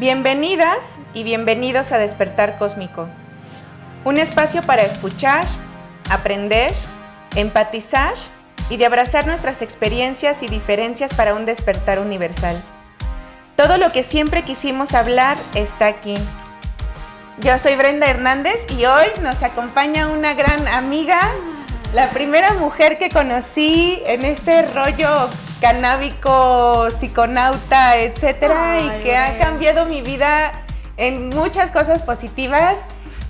Bienvenidas y bienvenidos a Despertar Cósmico, un espacio para escuchar, aprender, empatizar y de abrazar nuestras experiencias y diferencias para un despertar universal. Todo lo que siempre quisimos hablar está aquí. Yo soy Brenda Hernández y hoy nos acompaña una gran amiga, la primera mujer que conocí en este rollo canábico, psiconauta, etcétera, y que ha cambiado mi vida en muchas cosas positivas.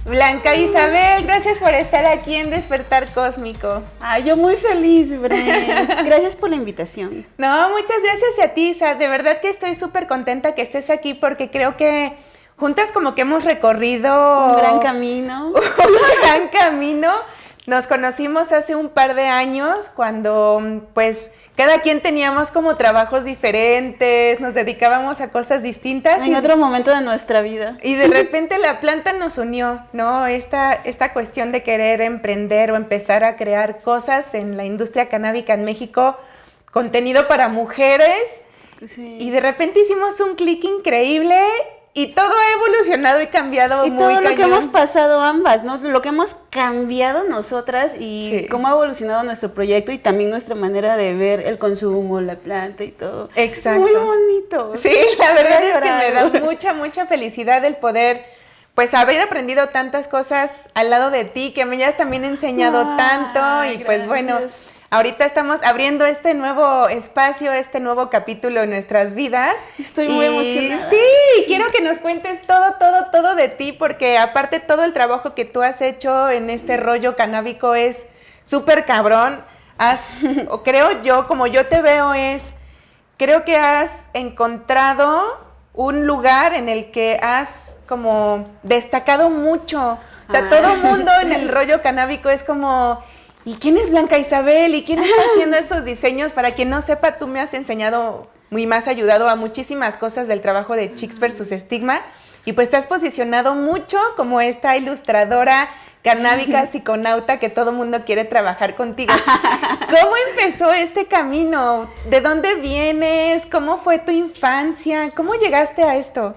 Blanca Isabel, gracias por estar aquí en Despertar Cósmico. Ay, yo muy feliz, Brenda. Gracias por la invitación. No, muchas gracias a ti, Isa. De verdad que estoy súper contenta que estés aquí porque creo que juntas como que hemos recorrido... Un gran camino. Un gran camino. Nos conocimos hace un par de años cuando pues cada quien teníamos como trabajos diferentes, nos dedicábamos a cosas distintas. En otro momento de nuestra vida. Y de repente la planta nos unió, ¿no? Esta, esta cuestión de querer emprender o empezar a crear cosas en la industria canábica en México, contenido para mujeres. Y de repente hicimos un clic increíble y todo ha evolucionado y cambiado y todo lo que hemos pasado ambas, ¿no? Lo que hemos cambiado nosotras y cómo ha evolucionado nuestro proyecto y también nuestra manera de ver el consumo, la planta y todo. Exacto. muy bonito. Sí, la verdad es que me da mucha, mucha felicidad el poder pues haber aprendido tantas cosas al lado de ti, que me has también enseñado tanto y pues bueno, Ahorita estamos abriendo este nuevo espacio, este nuevo capítulo en nuestras vidas. Estoy muy emocionada. Sí, quiero que nos cuentes todo, todo, todo de ti, porque aparte todo el trabajo que tú has hecho en este rollo canábico es súper cabrón. Has, o creo yo, como yo te veo, es, creo que has encontrado un lugar en el que has como destacado mucho. O sea, todo el mundo en el rollo canábico es como ¿y quién es Blanca Isabel? ¿Y quién está haciendo esos diseños? Para quien no sepa, tú me has enseñado muy más ayudado a muchísimas cosas del trabajo de Chicks versus Estigma y pues te has posicionado mucho como esta ilustradora canábica psiconauta que todo mundo quiere trabajar contigo. ¿Cómo empezó este camino? ¿De dónde vienes? ¿Cómo fue tu infancia? ¿Cómo llegaste a esto?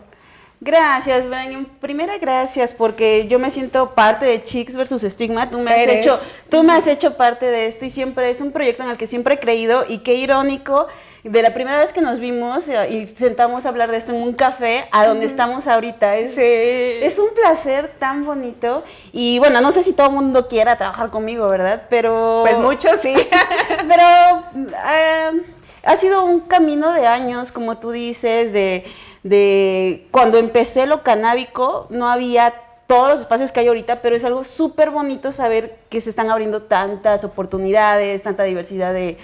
Gracias, Brian. Primera, gracias, porque yo me siento parte de Chicks versus Stigma. Tú me, has hecho, tú me has hecho parte de esto y siempre es un proyecto en el que siempre he creído y qué irónico de la primera vez que nos vimos eh, y sentamos a hablar de esto en un café a donde estamos ahorita. Es, es un placer tan bonito y bueno, no sé si todo el mundo quiera trabajar conmigo, ¿verdad? Pero... Pues mucho sí. pero eh, ha sido un camino de años, como tú dices, de de cuando empecé lo canábico, no había todos los espacios que hay ahorita, pero es algo súper bonito saber que se están abriendo tantas oportunidades, tanta diversidad de,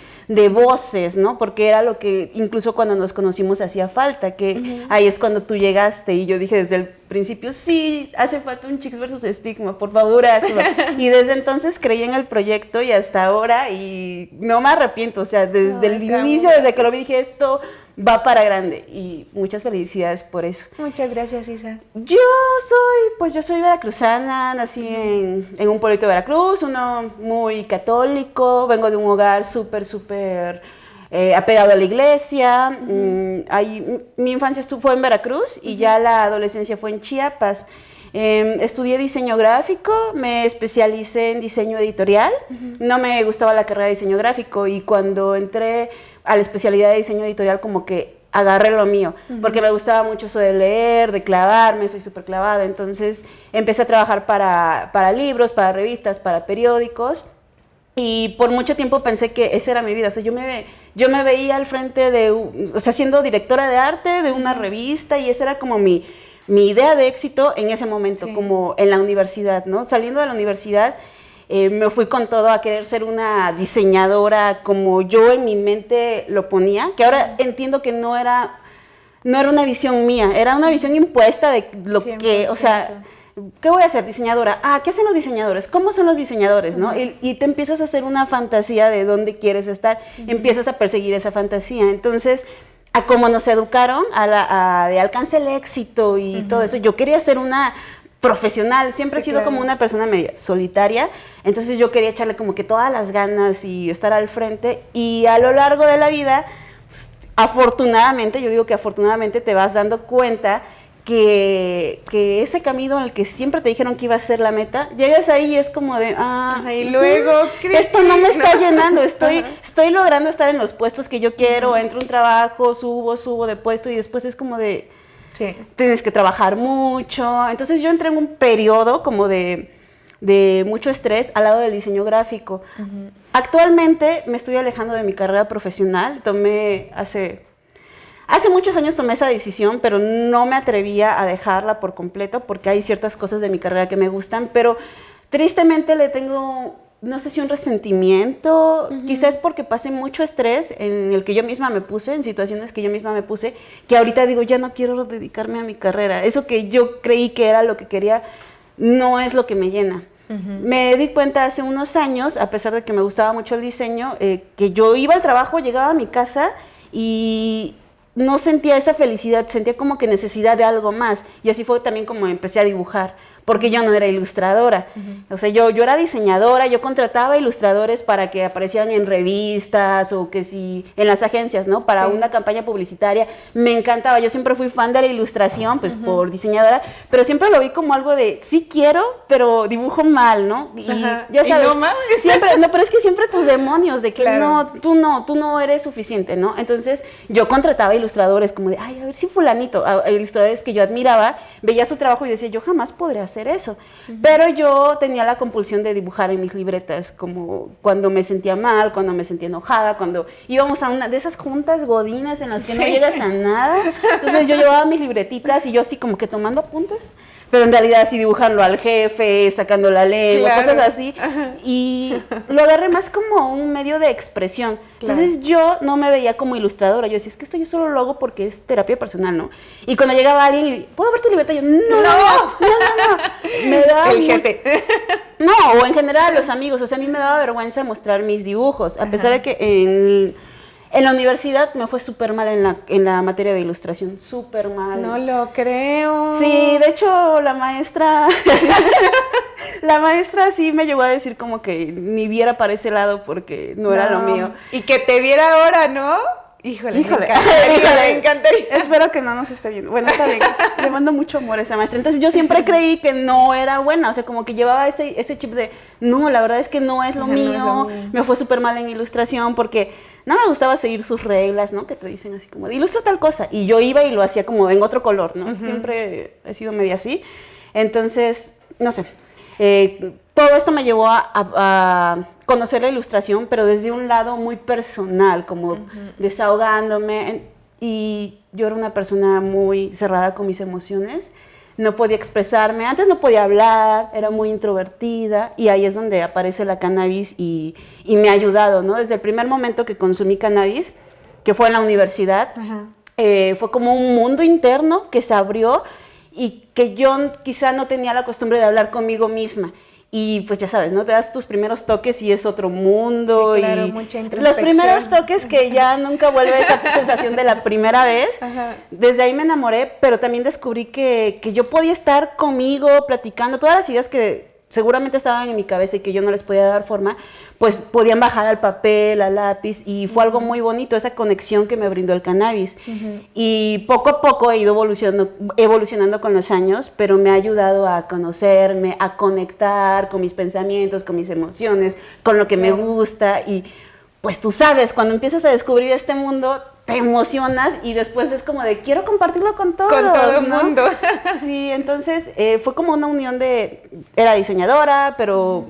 voces, ¿no? Porque era lo que incluso cuando nos conocimos hacía falta, que ahí es cuando tú llegaste y yo dije desde el principio, sí, hace falta un Chicks versus Estigma, por favor, hazlo. y desde entonces creí en el proyecto y hasta ahora y no me arrepiento, o sea, desde el inicio, desde que lo vi, dije esto va para grande y muchas felicidades por eso. Muchas gracias, Isa. Yo soy, pues yo soy veracruzana, nací en, un pueblito de Veracruz, uno muy católico, vengo de un hogar súper, súper eh, apegado a la iglesia. Mm, mi infancia estuvo, fue en Veracruz y ya la adolescencia fue en Chiapas. Em, estudié diseño gráfico, me especialicé en diseño editorial. No me gustaba la carrera de diseño gráfico y cuando entré a la especialidad de diseño editorial como que agarré lo mío, porque me gustaba mucho eso de leer, de clavarme, soy súper clavada, entonces empecé a trabajar para, para, libros, para revistas, para periódicos, y por mucho tiempo pensé que esa era mi vida, o sea, yo me, yo me veía al frente de, o sea, siendo directora de arte de una revista, y esa era como mi, mi idea de éxito en ese momento, como en la universidad, ¿no? Saliendo de la universidad, eh, me fui con todo a querer ser una diseñadora como yo en mi mente lo ponía, que ahora entiendo que no era, no era una visión mía, era una visión impuesta de lo que, o sea, ¿qué voy a hacer? Diseñadora. Ah, ¿qué hacen los diseñadores? ¿Cómo son los diseñadores? ¿no? y, te empiezas a hacer una fantasía de dónde quieres estar, empiezas a perseguir esa fantasía. Entonces, a cómo nos educaron, a, la, de alcance el éxito y todo eso, yo quería ser una profesional, siempre he sido como una persona media solitaria, entonces yo quería echarle como que todas las ganas y estar al frente. Y a lo largo de la vida, pues, afortunadamente, yo digo que afortunadamente te vas dando cuenta que, que, ese camino en el que siempre te dijeron que iba a ser la meta, llegas ahí y es como de, ah, y luego, esto no me está llenando, estoy, estoy logrando estar en los puestos que yo quiero, entro un trabajo, subo, subo de puesto y después es como de, sí. tienes que trabajar mucho. Entonces yo entré en un periodo como de, de mucho estrés al lado del diseño gráfico. Actualmente me estoy alejando de mi carrera profesional, tomé hace Hace muchos años tomé esa decisión, pero no me atrevía a dejarla por completo porque hay ciertas cosas de mi carrera que me gustan, pero tristemente le tengo, no sé si un resentimiento, quizás porque pasé mucho estrés en el que yo misma me puse, en situaciones que yo misma me puse, que ahorita digo, ya no quiero dedicarme a mi carrera. Eso que yo creí que era lo que quería, no es lo que me llena. Me di cuenta hace unos años, a pesar de que me gustaba mucho el diseño, eh, que yo iba al trabajo, llegaba a mi casa y no sentía esa felicidad, sentía como que necesidad de algo más. Y así fue también como empecé a dibujar porque yo no era ilustradora. O sea, yo, yo era diseñadora, yo contrataba ilustradores para que aparecieran en revistas o que si en las agencias, ¿no? Para una campaña publicitaria. Me encantaba, yo siempre fui fan de la ilustración, pues por diseñadora, pero siempre lo vi como algo de, sí quiero, pero dibujo mal, ¿no? Y ya sabes, no siempre, no, pero es que siempre tus demonios de que no, tú no, tú no eres suficiente, ¿no? Entonces yo contrataba ilustradores como de, ay, a ver si fulanito, ilustradores que yo admiraba, veía su trabajo y decía, yo jamás podré hacer eso. Pero yo tenía la compulsión de dibujar en mis libretas, como cuando me sentía mal, cuando me sentía enojada, cuando íbamos a una de esas juntas godinas en las que no llegas a nada. Entonces yo llevaba mis libretitas y yo así como que tomando apuntes pero en realidad así dibujando al jefe, sacando la lengua, cosas así. Y lo agarré más como un medio de expresión. Entonces yo no me veía como ilustradora. Yo decía, es que esto yo solo lo hago porque es terapia personal, ¿no? Y cuando llegaba alguien y, ¿puedo ver tu libertad? Yo, no, no, no, no, no. Me da El jefe. No, o en general los amigos. O sea, a mí me daba vergüenza mostrar mis dibujos. A pesar de que en en la universidad me fue súper mal en la, en la materia de ilustración, súper mal. No lo creo. Sí, de hecho la maestra, la maestra sí me llegó a decir como que ni viera para ese lado porque no, era lo mío. Y que te viera ahora, ¿no? Híjole, Híjole. Me, encantaría, Espero que no nos esté viendo. Bueno, está bien. Le mando mucho amor a esa maestra. Entonces yo siempre creí que no era buena. O sea, como que llevaba ese, ese chip de, no, la verdad es que no es lo, mío. Me fue súper mal en ilustración porque no me gustaba seguir sus reglas, ¿no? Que te dicen así como, ilustra tal cosa. Y yo iba y lo hacía como en otro color, ¿no? Siempre he sido media así. Entonces, no sé. Eh, todo esto me llevó a, conocer la ilustración, pero desde un lado muy personal, como desahogándome. Y yo era una persona muy cerrada con mis emociones no podía expresarme, antes no podía hablar, era muy introvertida y ahí es donde aparece la cannabis y, me ha ayudado, ¿no? Desde el primer momento que consumí cannabis, que fue en la universidad, eh, fue como un mundo interno que se abrió y que yo quizá no tenía la costumbre de hablar conmigo misma. Y pues ya sabes, ¿no? Te das tus primeros toques y es otro mundo. Sí, claro, y mucha Los primeros toques que ya nunca vuelve esa sensación de la primera vez. Desde ahí me enamoré, pero también descubrí que, que yo podía estar conmigo platicando todas las ideas que seguramente estaban en mi cabeza y que yo no les podía dar forma, pues podían bajar al papel, al lápiz, y fue algo muy bonito, esa conexión que me brindó el cannabis. Y poco a poco he ido evolucionando, evolucionando con los años, pero me ha ayudado a conocerme, a conectar con mis pensamientos, con mis emociones, con lo que me gusta, y pues tú sabes, cuando empiezas a descubrir este mundo, te emocionas y después es como de quiero compartirlo con todos. Con todo el mundo. Sí, entonces eh, fue como una unión de, era diseñadora, pero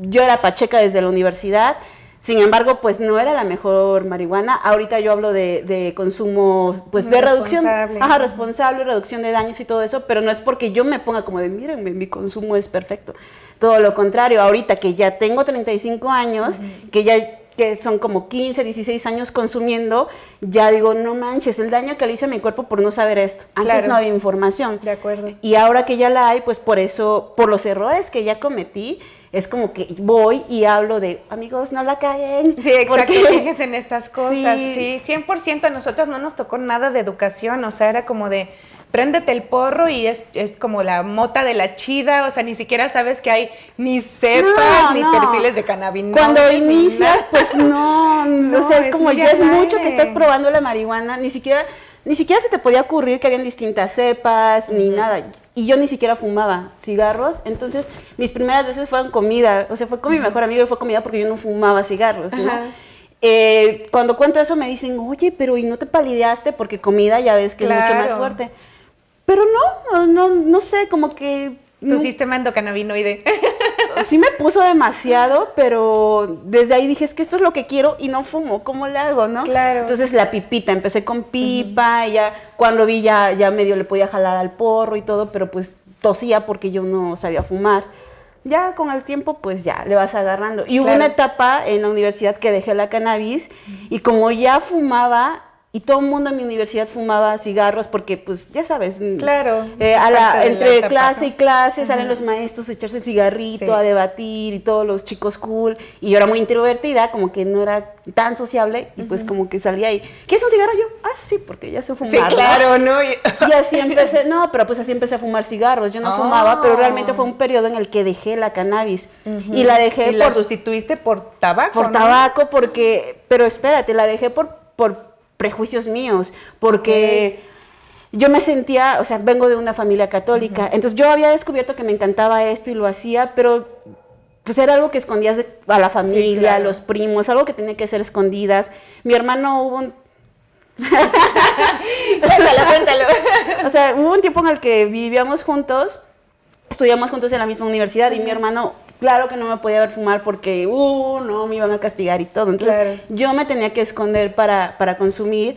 yo era pacheca desde la universidad. Sin embargo, pues no era la mejor marihuana. Ahorita yo hablo de, consumo, pues de reducción, ajá, responsable, reducción de daños y todo eso, pero no es porque yo me ponga como de, mírenme, mi consumo es perfecto. Todo lo contrario, ahorita que ya tengo 35 años, que ya que son como 15, 16 años consumiendo, ya digo, no manches, el daño que le hice a mi cuerpo por no saber esto. Antes no había información. De acuerdo. Y ahora que ya la hay, pues por eso, por los errores que ya cometí, es como que voy y hablo de, amigos, no la caen. Sí, exacto, fíjense en estas cosas. Sí, sí 100% a nosotros no nos tocó nada de educación, o sea, era como de, préndete el porro y es, es, como la mota de la chida, o sea, ni siquiera sabes que hay ni cepas ni perfiles de cannabinoides. Cuando inicias, pues no, o sea, es, como ya es mucho que estás probando la marihuana, ni siquiera ni siquiera se te podía ocurrir que habían distintas cepas, ni nada. Y yo ni siquiera fumaba cigarros, entonces mis primeras veces fueron comida, o sea, fue con mi mejor amigo y fue comida porque yo no fumaba cigarros, ¿no? Eh, cuando cuento eso me dicen, oye, pero ¿y no te palideaste? Porque comida ya ves que es mucho más fuerte. Pero no, no, no sé, como que... Tu sistema endocannabinoide. sí me puso demasiado, pero desde ahí dije, es que esto es lo que quiero y no fumo, ¿cómo le hago, no? Claro. Entonces la pipita, empecé con pipa y ya cuando vi ya, ya medio le podía jalar al porro y todo, pero pues tosía porque yo no sabía fumar. Ya con el tiempo, pues ya le vas agarrando. Y hubo una etapa en la universidad que dejé la cannabis y como ya fumaba, y todo el mundo en mi universidad fumaba cigarros porque, pues, ya sabes, claro, eh, a la, entre clase y clase salen los maestros a echarse el cigarrito, a debatir y todos los chicos cool. Y yo era muy introvertida, como que no era tan sociable y pues como que salía ahí. ¿Quieres un cigarro? Yo, ah, sí, porque ya sé fumar. Sí, claro, ¿no? Y así empecé, no, pero pues así empecé a fumar cigarros. Yo no fumaba, pero realmente fue un periodo en el que dejé la cannabis. Y la dejé ¿Y la sustituiste por tabaco, Por tabaco, porque, pero espérate, la dejé por, por prejuicios míos, porque yo me sentía, o sea, vengo de una familia católica, entonces yo había descubierto que me encantaba esto y lo hacía, pero pues era algo que escondías a la familia, a los primos, algo que tenía que ser escondidas. Mi hermano hubo un... cuéntalo, cuéntalo. o sea, hubo un tiempo en el que vivíamos juntos, estudiamos juntos en la misma universidad y mi hermano claro que no me podía ver fumar porque, uh, no, me iban a castigar y todo. Entonces yo me tenía que esconder para, para consumir.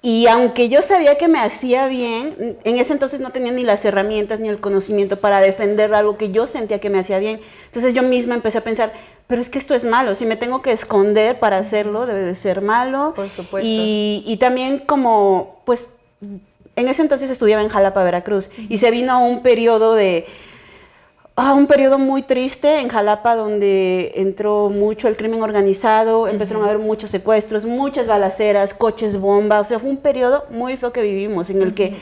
Y aunque yo sabía que me hacía bien, en ese entonces no tenía ni las herramientas ni el conocimiento para defender algo que yo sentía que me hacía bien. Entonces yo misma empecé a pensar, pero es que esto es malo, si me tengo que esconder para hacerlo, debe de ser malo. Por supuesto. Y, y también como, pues, en ese entonces estudiaba en Jalapa, Veracruz, y se vino un periodo de Ah, un periodo muy triste en Jalapa donde entró mucho el crimen organizado, empezaron a haber muchos secuestros, muchas balaceras, coches bomba, o sea, fue un periodo muy feo que vivimos en el que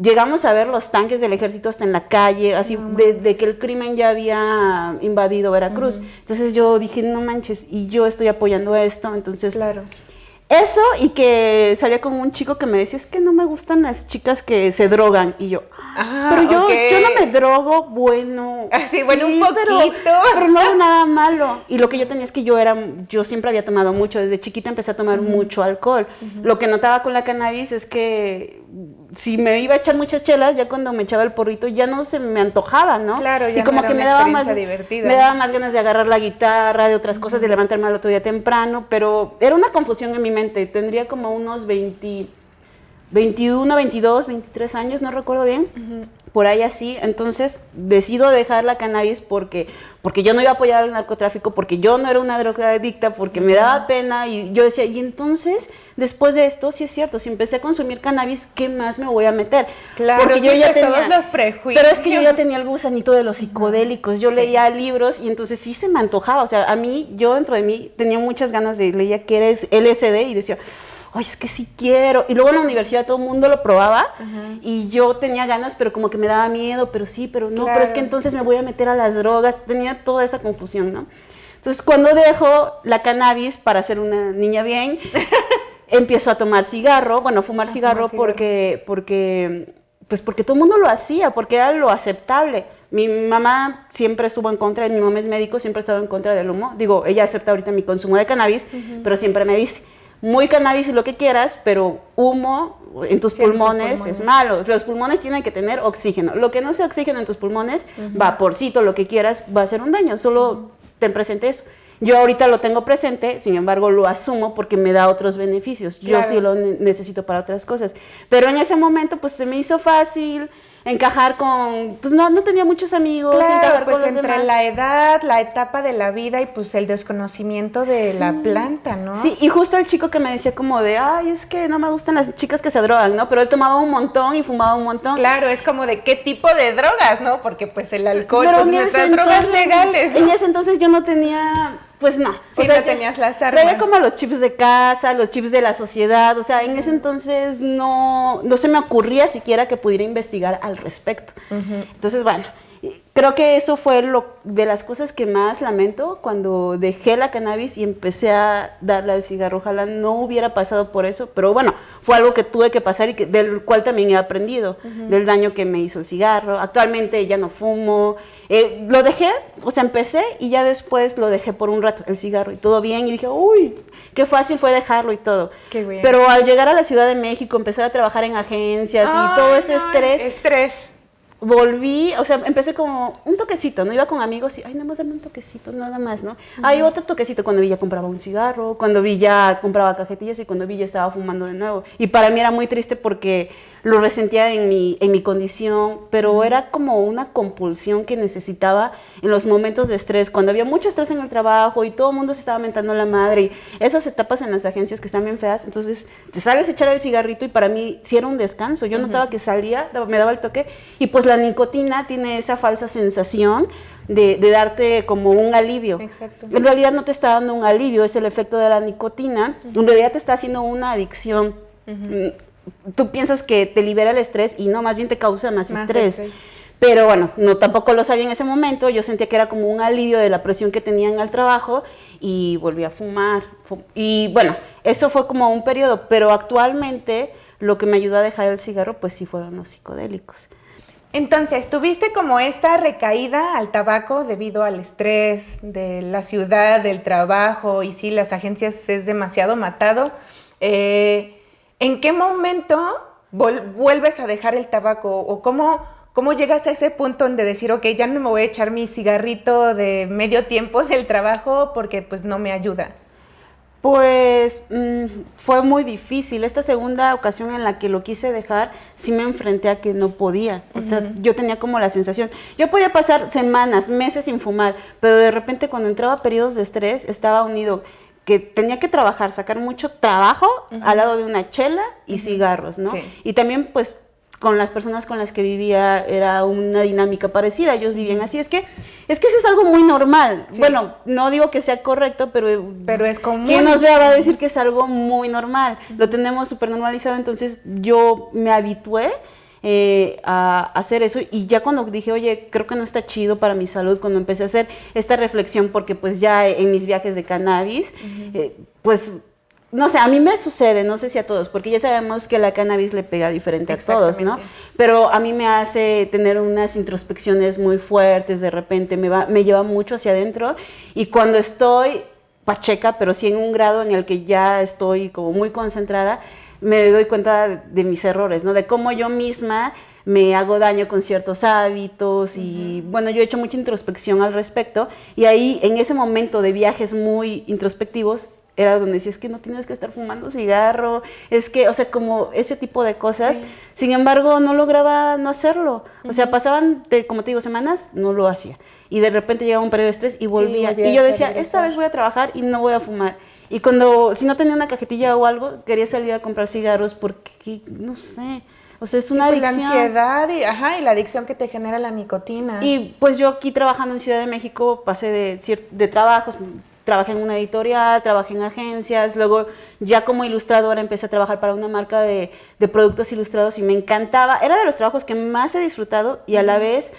llegamos a ver los tanques del ejército hasta en la calle, así de, que el crimen ya había invadido Veracruz. Entonces yo dije, no manches, y yo estoy apoyando esto, entonces... Claro. Eso y que salía con un chico que me decía, es que no me gustan las chicas que se drogan. Y yo, ah, pero yo, yo no me drogo, bueno. Así, bueno, un poquito. Pero, no hago nada malo. Y lo que yo tenía es que yo era, yo siempre había tomado mucho, desde chiquita empecé a tomar mucho alcohol. Lo que notaba con la cannabis es que si me iba a echar muchas chelas, ya cuando me echaba el porrito, ya no se me antojaba, ¿no? Claro, ya y como que me daba más me daba más ganas de agarrar la guitarra, de otras cosas, de levantarme al otro día temprano, pero era una confusión en mi mente. Tendría como unos 20, 21, 22, 23 años, no recuerdo bien por ahí así. Entonces decido dejar la cannabis porque, porque yo no iba a apoyar al narcotráfico, porque yo no era una drogadicta, porque me daba pena y yo decía, y entonces después de esto, sí es cierto, si empecé a consumir cannabis, ¿qué más me voy a meter? Claro, porque yo ya tenía todos los prejuicios. Pero es que yo ya tenía el gusanito de los psicodélicos, yo leía libros y entonces sí se me antojaba, o sea, a mí, yo dentro de mí tenía muchas ganas de leer que era LSD y decía, oye, es que sí quiero. Y luego en la universidad todo el mundo lo probaba y yo tenía ganas, pero como que me daba miedo, pero sí, pero no, pero es que entonces me voy a meter a las drogas. Tenía toda esa confusión, ¿no? Entonces cuando dejo la cannabis para ser una niña bien, empiezo a tomar cigarro, bueno, fumar cigarro, porque, porque, pues porque todo el mundo lo hacía, porque era lo aceptable. Mi mamá siempre estuvo en contra, mi mamá es médico, siempre ha estado en contra del humo. Digo, ella acepta ahorita mi consumo de cannabis, pero siempre me dice, muy cannabis y lo que quieras, pero humo en tus, pulmones, es malo. Los pulmones tienen que tener oxígeno. Lo que no sea oxígeno en tus pulmones, vaporcito, lo que quieras, va a ser un daño. Solo ten presente eso. Yo ahorita lo tengo presente, sin embargo lo asumo porque me da otros beneficios. Yo sí lo necesito para otras cosas. Pero en ese momento pues se me hizo fácil, encajar con, pues no, no tenía muchos amigos. Claro, pues entre la edad, la etapa de la vida y pues el desconocimiento de la planta, ¿no? Sí, y justo el chico que me decía como de, ay, es que no me gustan las chicas que se drogan, ¿no? Pero él tomaba un montón y fumaba un montón. Claro, es como de qué tipo de drogas, ¿no? Porque pues el alcohol, pues nuestras drogas legales. En ese entonces yo no tenía pues no. Sí, o sea, no tenías las armas. Traía como los chips de casa, los chips de la sociedad, o sea, en ese entonces no, no se me ocurría siquiera que pudiera investigar al respecto. Entonces, bueno, creo que eso fue lo de las cosas que más lamento cuando dejé la cannabis y empecé a darle al cigarro. Ojalá no hubiera pasado por eso, pero bueno, fue algo que tuve que pasar y que, del cual también he aprendido, del daño que me hizo el cigarro. Actualmente ya no fumo. Eh, lo dejé, o sea, empecé y ya después lo dejé por un rato, el cigarro, y todo bien. Y dije, uy, qué fácil fue dejarlo y todo. Qué bien. Pero al llegar a la Ciudad de México, empezar a trabajar en agencias y todo ese no, estrés, Estrés. Volví, o sea, empecé como un toquecito, ¿no? Iba con amigos y, ay, nada más dame un toquecito, nada más, ¿no? Hay otro toquecito cuando vi ya compraba un cigarro, cuando vi ya compraba cajetillas y cuando vi ya estaba fumando de nuevo. Y para mí era muy triste porque lo resentía en mi, en mi condición, pero era como una compulsión que necesitaba en los momentos de estrés, cuando había mucho estrés en el trabajo y todo el mundo se estaba mentando la madre y esas etapas en las agencias que están bien feas, entonces te sales a echar el cigarrito y para mí sí era un descanso, yo notaba que salía, me daba el toque y pues la nicotina tiene esa falsa sensación de, de darte como un alivio. Exacto. En realidad no te está dando un alivio, es el efecto de la nicotina, en realidad te está haciendo una adicción. Mm, Tú piensas que te libera el estrés y no, más bien te causa más, Más estrés. estrés. Pero bueno, no tampoco lo sabía en ese momento, yo sentía que era como un alivio de la presión que tenía en el trabajo y volví a fumar. Fu- Y bueno, eso fue como un periodo, pero actualmente lo que me ayudó a dejar el cigarro pues sí fueron los psicodélicos. Entonces, tuviste como esta recaída al tabaco debido al estrés de la ciudad, del trabajo, y sí, las agencias es demasiado matado. Eh, ¿En qué momento vuelves a dejar el tabaco? ¿O cómo, cómo llegas a ese punto donde decir, ok, ya no me voy a echar mi cigarrito de medio tiempo del trabajo porque pues no me ayuda? Pues mm, fue muy difícil. Esta segunda ocasión en la que lo quise dejar, sí me enfrenté a que no podía. O sea, yo tenía como la sensación. Yo podía pasar semanas, meses sin fumar, pero de repente cuando entraba a periodos de estrés, estaba unido que tenía que trabajar, sacar mucho trabajo al lado de una chela y cigarros, ¿no? Sí. Y también, pues, con las personas con las que vivía era una dinámica parecida, ellos vivían así. Es que, es que eso es algo muy normal. Sí. Bueno, no digo que sea correcto, pero Pero es común. quien nos vea va a decir que es algo muy normal. Lo tenemos súper normalizado, entonces yo me habitué eh, a hacer eso. Y ya cuando dije, oye, creo que no está chido para mi salud, cuando empecé a hacer esta reflexión, porque pues ya en mis viajes de cannabis, eh, pues... No sé, a mí me sucede, no sé si a todos, porque ya sabemos que la cannabis le pega diferente a todos, ¿no? Pero a mí me hace tener unas introspecciones muy fuertes, de repente me, va, me lleva mucho hacia adentro. Y cuando estoy pacheca, pero sí en un grado en el que ya estoy como muy concentrada, me doy cuenta de, de mis errores, ¿no? De cómo yo misma me hago daño con ciertos hábitos y bueno, yo he hecho mucha introspección al respecto y ahí en ese momento de viajes muy introspectivos era donde decía, es que no tienes que estar fumando cigarro, es que, o sea, como ese tipo de cosas. Sí. Sin embargo, no lograba no hacerlo. O sea, pasaban, de, como te digo, semanas, no lo hacía. Y de repente llegaba un periodo de estrés y volvía. volvía y yo decía, esta vez voy a trabajar y no voy a fumar. Y cuando, si no tenía una cajetilla o algo, quería salir a comprar cigarros porque, no sé, o sea, es una Sí, pues, la adicción. ansiedad y, ajá, y la adicción que te genera la nicotina. Y pues yo aquí trabajando en Ciudad de México pasé de, de trabajos, trabajé en una editorial, trabajé en agencias, luego ya como ilustradora empecé a trabajar para una marca de, de productos ilustrados y me encantaba, era de los trabajos que más he disfrutado y a la vez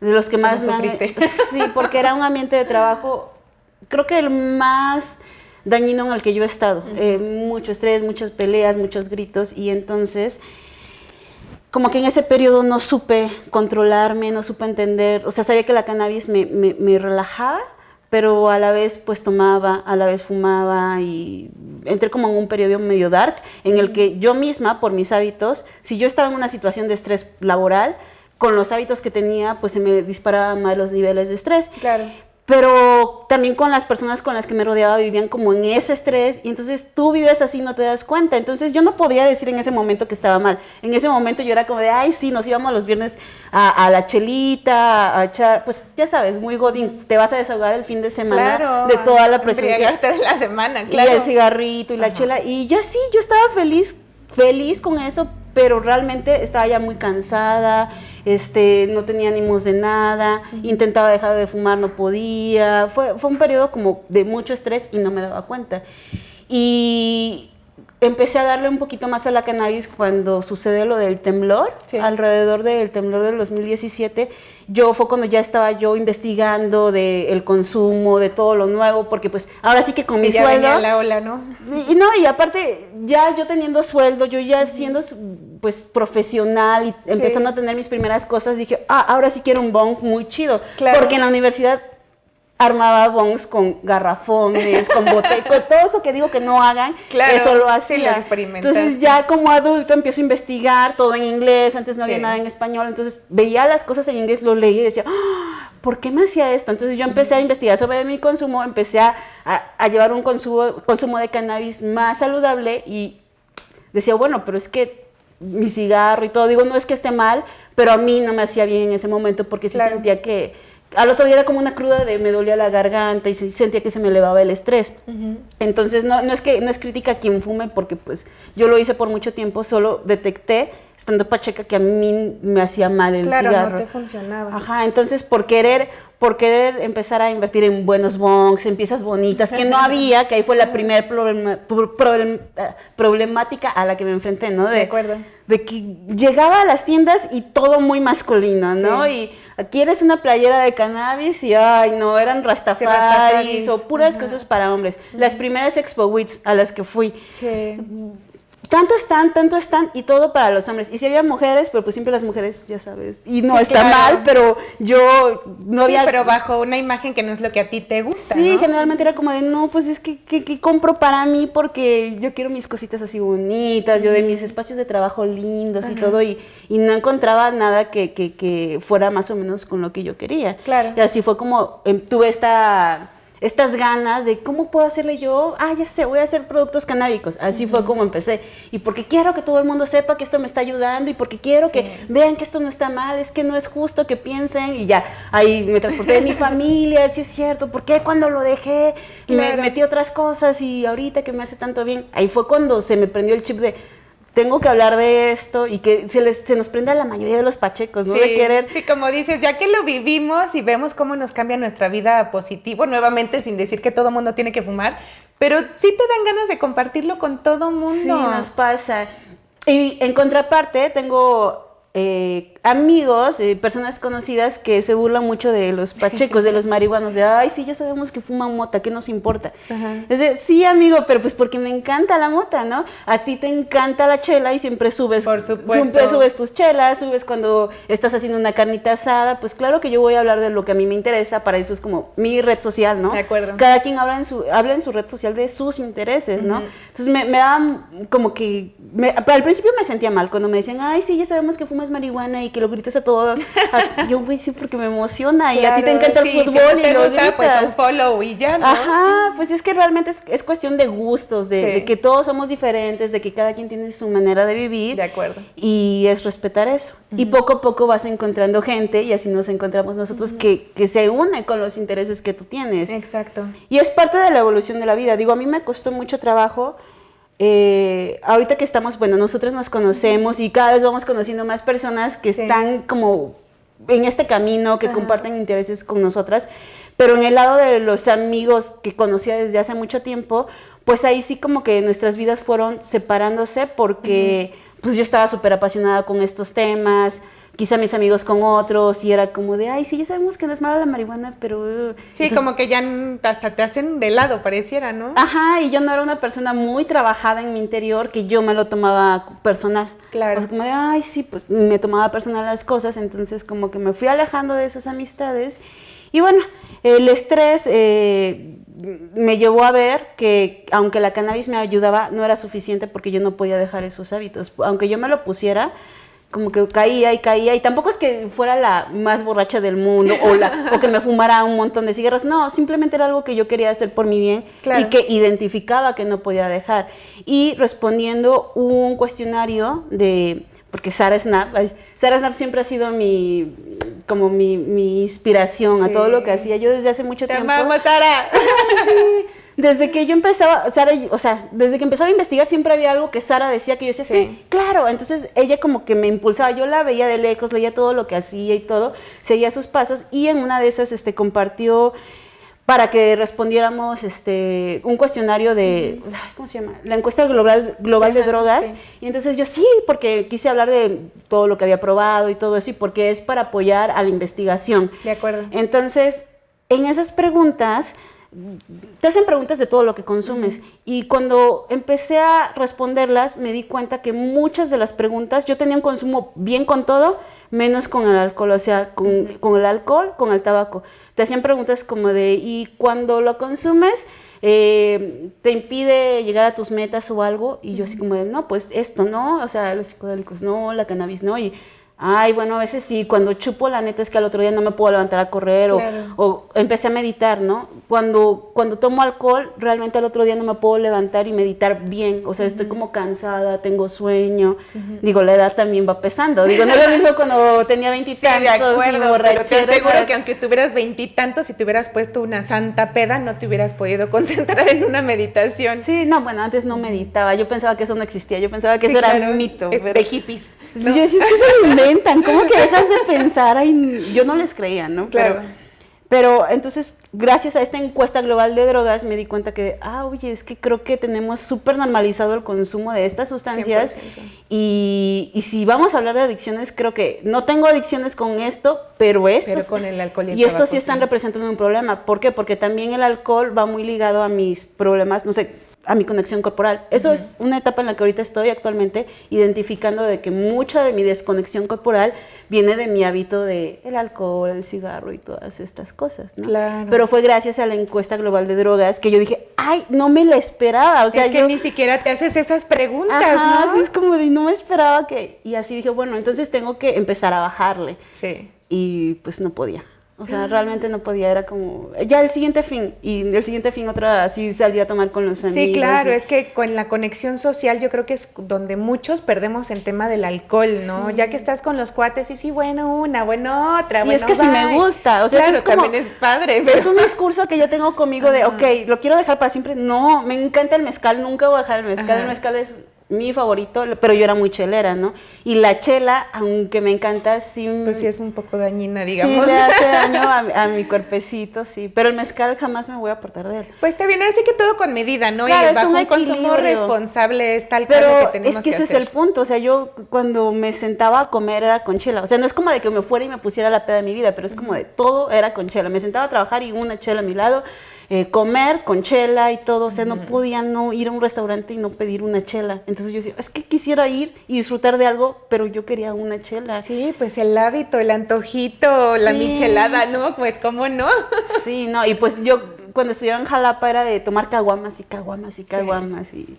de los que más me sufriste. Sí, porque era un ambiente de trabajo, creo que el más dañino en el que yo he estado. Eh, mucho estrés, muchas peleas, muchos gritos y entonces como que en ese periodo no supe controlarme, no supe entender, o sea, sabía que la cannabis me, me- me relajaba, pero a la vez pues tomaba, a la vez fumaba y entré como en un periodo medio dark en el que yo misma, por mis hábitos, si yo estaba en una situación de estrés laboral, con los hábitos que tenía, pues se me disparaban más los niveles de estrés Claro. Pero también con las personas con las que me rodeaba vivían como en ese estrés y entonces tú vives así no te das cuenta. Entonces yo no podía decir en ese momento que estaba mal. En ese momento yo era como de, ay, sí, nos íbamos los viernes a, a la chelita, a echar, pues ya sabes, muy godín, te vas a desahogar el fin de semana Claro. de toda la presión que, de la semana, y claro. el cigarrito y la Ajá. chela. Y ya sí, yo estaba feliz, feliz con eso, pero realmente estaba ya muy cansada, este, no tenía ánimos de nada, intentaba dejar de fumar, no podía. Fue, fue un periodo como de mucho estrés y no me daba cuenta. Y empecé a darle un poquito más a la cannabis cuando sucede lo del temblor, alrededor del temblor del 2017. Yo fue cuando ya estaba yo investigando del consumo, de todo lo nuevo, porque pues ahora sí que con mi ya sueldo... Venía la ola, ¿no? Y, no, y aparte, ya yo teniendo sueldo, yo ya siendo pues profesional y empezando a tener mis primeras cosas, dije, ah, ahora sí quiero un bong muy chido. Porque en la universidad armaba bongs con garrafones, con botellas, todo eso que digo que no hagan, eso lo hacía. entonces ya como adulto empiezo a investigar todo en inglés, antes no había nada en español, entonces veía las cosas en inglés, lo leí y decía, ¡Ah! ¿por qué me hacía esto? Entonces yo empecé a investigar sobre mi consumo, empecé a, a, llevar un consumo, consumo de cannabis más saludable y decía, bueno, pero es que mi cigarro y todo, digo, no es que esté mal, pero a mí no me hacía bien en ese momento porque sí sentía que al otro día era como una cruda de me dolía la garganta y sentía que se me elevaba el estrés. Entonces no, no, es que no es crítica a quien fume porque pues yo lo hice por mucho tiempo, solo detecté estando pacheca que a mí me hacía mal el cigarro. Claro, no te funcionaba. Ajá, entonces por querer por querer empezar a invertir en buenos bongs, en piezas bonitas, que no había, que ahí fue la primera eh, problemática a la que me enfrenté, ¿no? De, acuerdo. De que llegaba a las tiendas y todo muy masculino, ¿no? Y aquí eres una playera de cannabis y, ay, no, eran rastafaris, o puras cosas para hombres. Las primeras Expo Weeks a las que fui. Sí tanto están, tanto están, y todo para los hombres. Y si había mujeres, pero pues siempre las mujeres, ya sabes, y no está mal, pero yo no sí, pero bajo una imagen que no es lo que a ti te gusta, Sí, generalmente era como de, no, pues es que, que, compro para mí porque yo quiero mis cositas así bonitas, yo de mis espacios de trabajo lindos y todo, y, y, no encontraba nada que, que, que fuera más o menos con lo que yo quería. Claro. Y así fue como em, tuve esta estas ganas de cómo puedo hacerle yo, ah, ya sé, voy a hacer productos canábicos. Así fue como empecé. Y porque quiero que todo el mundo sepa que esto me está ayudando y porque quiero que vean que esto no está mal, es que no es justo que piensen y ya, ahí me transporté de mi familia, sí es cierto, ¿por qué cuando lo dejé me metí otras cosas y ahorita que me hace tanto bien? Ahí fue cuando se me prendió el chip de tengo que hablar de esto y que se, les, se nos prende a la mayoría de los pachecos, ¿no? Sí, de querer. Sí, como dices, ya que lo vivimos y vemos cómo nos cambia nuestra vida positivo, nuevamente sin decir que todo mundo tiene que fumar, pero sí te dan ganas de compartirlo con todo mundo. Sí, nos pasa. Y en contraparte, tengo eh, amigos, eh, personas conocidas que se burlan mucho de los pachecos, de los marihuanos, de, ay, sí, ya sabemos que fuman mota, ¿qué nos importa? Es de, sí, amigo, pero pues porque me encanta la mota, ¿no? A ti te encanta la chela y siempre subes, Por supuesto. siempre subes tus chelas, subes cuando estás haciendo una carnita asada, pues claro que yo voy a hablar de lo que a mí me interesa, para eso es como mi red social, ¿no? De acuerdo. Cada quien habla en su, habla en su red social de sus intereses, ¿no? Entonces me, me da como que, al principio me sentía mal cuando me decían, ay, sí, ya sabemos que fumas marihuana y que lo gritas a todo. yo, güey, sí, porque me emociona y a ti te encanta el fútbol y lo gusta, pues un follow y ya, ¿no? Ajá, pues es que realmente es, cuestión de gustos, de, que todos somos diferentes, de que cada quien tiene su manera de vivir. De acuerdo. Y es respetar eso. Y poco a poco vas encontrando gente y así nos encontramos nosotros que, que se une con los intereses que tú tienes. Exacto. Y es parte de la evolución de la vida. Digo, a mí me costó mucho trabajo eh, ahorita que estamos, bueno, nosotros nos conocemos y cada vez vamos conociendo más personas que están como en este camino, que comparten intereses con nosotras, pero en el lado de los amigos que conocía desde hace mucho tiempo, pues ahí sí como que nuestras vidas fueron separándose porque pues yo estaba súper apasionada con estos temas, quizá mis amigos con otros y era como de, ay, sí, ya sabemos que no es mala la marihuana, pero... Uh". Sí, como que ya hasta te hacen de lado, pareciera, ¿no? Ajá, y yo no era una persona muy trabajada en mi interior que yo me lo tomaba personal. Claro. O sea, como de, ay, sí, pues me tomaba personal las cosas, entonces como que me fui alejando de esas amistades. Y bueno, el estrés eh, me llevó a ver que aunque la cannabis me ayudaba, no era suficiente porque yo no podía dejar esos hábitos. Aunque yo me lo pusiera, como que caía y caía y tampoco es que fuera la más borracha del mundo o, la, o que me fumara un montón de cigarros, no, simplemente era algo que yo quería hacer por mi bien y que identificaba que no podía dejar. Y respondiendo un cuestionario de, porque Sara Snap, Sara Snap siempre ha sido mi, como mi, mi inspiración a todo lo que hacía yo desde hace mucho Te tiempo. Amamos, Sara. desde que yo empezaba, Sara, o sea, desde que empezaba a investigar siempre había algo que Sara decía que yo decía, sí. claro, entonces ella como que me impulsaba, yo la veía de lejos, leía todo lo que hacía y todo, seguía sus pasos y en una de esas este, compartió para que respondiéramos este, un cuestionario de, ¿cómo se llama? La encuesta global, global de drogas. Y entonces yo sí, porque quise hablar de todo lo que había probado y todo eso, y porque es para apoyar a la investigación. De acuerdo. Entonces, en esas preguntas, te hacen preguntas de todo lo que consumes. Y cuando empecé a responderlas, me di cuenta que muchas de las preguntas, yo tenía un consumo bien con todo, menos con el alcohol, o sea, con, con el alcohol, con el tabaco te hacían preguntas como de, ¿y cuando lo consumes? Eh, te impide llegar a tus metas o algo, y yo así como de, no, pues esto no, o sea, los psicodélicos no, la cannabis no, y Ay, bueno, a veces sí, cuando chupo la neta es que al otro día no me puedo levantar a correr o, empecé a meditar, ¿no? Cuando, cuando tomo alcohol, realmente al otro día no me puedo levantar y meditar bien, o sea, estoy como cansada, tengo sueño, digo, la edad también va pesando, digo, no es lo mismo cuando tenía veintitantos. Sí, de acuerdo, pero te aseguro que aunque tuvieras veintitantos y te hubieras puesto una santa peda, no te hubieras podido concentrar en una meditación. Sí, no, bueno, antes no meditaba, yo pensaba que eso no existía, yo pensaba que eso era un mito. Es de hippies. Yo decía, que se ¿cómo que dejas de pensar? Ay, yo no les creía, ¿no? Claro. Pero, entonces, gracias a esta encuesta global de drogas, me di cuenta que, ah, oye, es que creo que tenemos súper normalizado el consumo de estas sustancias. Y, y, si vamos a hablar de adicciones, creo que no tengo adicciones con esto, pero esto. Pero con el alcohol y el Y estos sí están representando un problema. ¿Por qué? Porque también el alcohol va muy ligado a mis problemas, no sé, a mi conexión corporal. Eso es una etapa en la que ahorita estoy actualmente identificando de que mucha de mi desconexión corporal viene de mi hábito de el alcohol, el cigarro y todas estas cosas, ¿no? Claro. Pero fue gracias a la encuesta global de drogas que yo dije, ay, no me la esperaba, o sea, es que ni siquiera te haces esas preguntas, ¿no? Así es como de no me esperaba que y así dije, bueno, entonces tengo que empezar a bajarle. Sí. Y pues no podía. O sea, realmente no podía, era como, ya el siguiente fin, y el siguiente fin otra, así salía a tomar con los amigos. Sí, claro, es que con la conexión social yo creo que es donde muchos perdemos el tema del alcohol, ¿no? Ya que estás con los cuates y sí, bueno, una, bueno, otra, y es que si me gusta, o sea, claro, es como, también es padre. Es un discurso que yo tengo conmigo de, ok, lo quiero dejar para siempre, no, me encanta el mezcal, nunca voy a dejar el mezcal, el mezcal es mi favorito, pero yo era muy chelera, ¿no? Y la chela, aunque me encanta, sí... Pues sí es un poco dañina, digamos. Sí, le hace daño a, mi cuerpecito, sí. Pero el mezcal jamás me voy a apartar de él. Pues está bien, ahora sí que todo con medida, ¿no? y bajo un, consumo responsable es tal pero que tenemos es que, ese es el punto, o sea, yo cuando me sentaba a comer era con chela. O sea, no es como de que me fuera y me pusiera la peda de mi vida, pero es como de todo era con chela. Me sentaba a trabajar y una chela a mi lado eh, comer con chela y todo, o sea, no podía no ir a un restaurante y no pedir una chela. Entonces yo decía, es que quisiera ir y disfrutar de algo, pero yo quería una chela. Sí, pues el hábito, el antojito, la michelada, ¿no? Pues cómo no. sí, no, y pues yo cuando estudiaba en Jalapa era de tomar caguamas y caguamas y caguamas y...